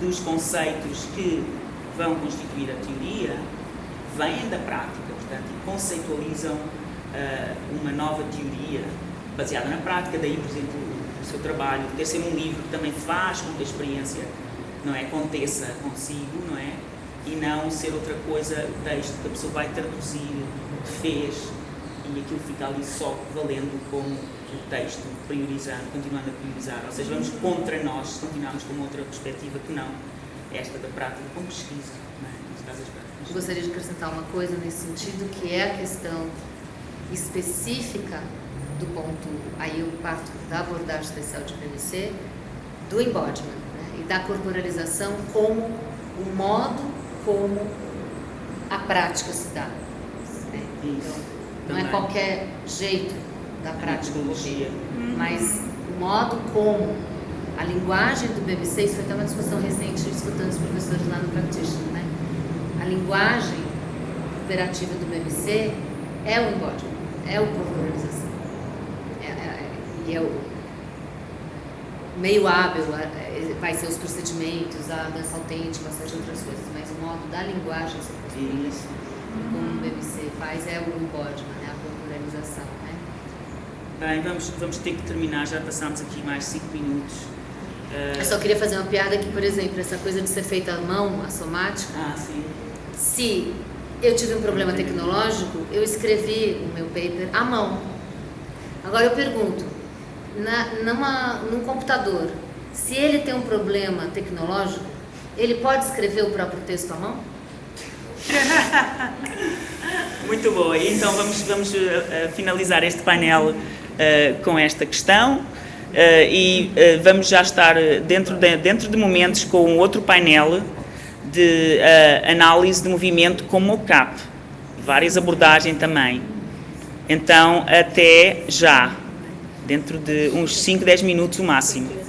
dos conceitos que vão constituir a teoria, vêm da prática, portanto, e conceitualizam ah, uma nova teoria baseada na prática, daí, por exemplo, o seu trabalho, ter sempre um livro que também faz com que a experiência não é, aconteça consigo, não é? E não ser outra coisa, o texto que a pessoa vai traduzir o que fez e aquilo fica ali só valendo como o texto, priorizando, continuando a priorizar. Ou seja, vamos contra nós se continuarmos com outra perspectiva que não esta da prática com pesquisa, é? Gostaria de acrescentar uma coisa nesse sentido, que é a questão específica do ponto, aí eu parto da abordagem especial de PVC, do embodiment, né? e da corporalização como o modo como a prática se dá. né? Então, não é qualquer jeito da prática ocorrer, mas o modo como a linguagem do BBC, isso foi até uma discussão recente escutando os professores lá no Practitioner, né? A linguagem operativa do BBC é o embodiment, é o corporalização. É, é, é, e é o meio hábil, é, é, vai ser os procedimentos, a dança autêntica, uma série de outras coisas, da linguagem se corporaliza, Isso. como o BBC faz, é o embodiment, né? a corporalização. Né? Bem, vamos, vamos ter que terminar, já passámos aqui mais 5 minutos. Ah, Eu só queria fazer uma piada que, por exemplo, essa coisa de ser feita à mão, a somática, ah, sim. se eu tive um problema tecnológico, eu escrevi o meu paper à mão. Agora eu pergunto, na, numa, num computador, se ele tem um problema tecnológico, ele pode escrever o próprio texto à mão? Muito boa. Então vamos, vamos eh, finalizar este painel eh, com esta questão eh, e vamos já estar dentro de, dentro de momentos com outro painel de análise de movimento com mocap. Várias abordagens também. Então, até já. Dentro de uns 5, 10 minutos o máximo.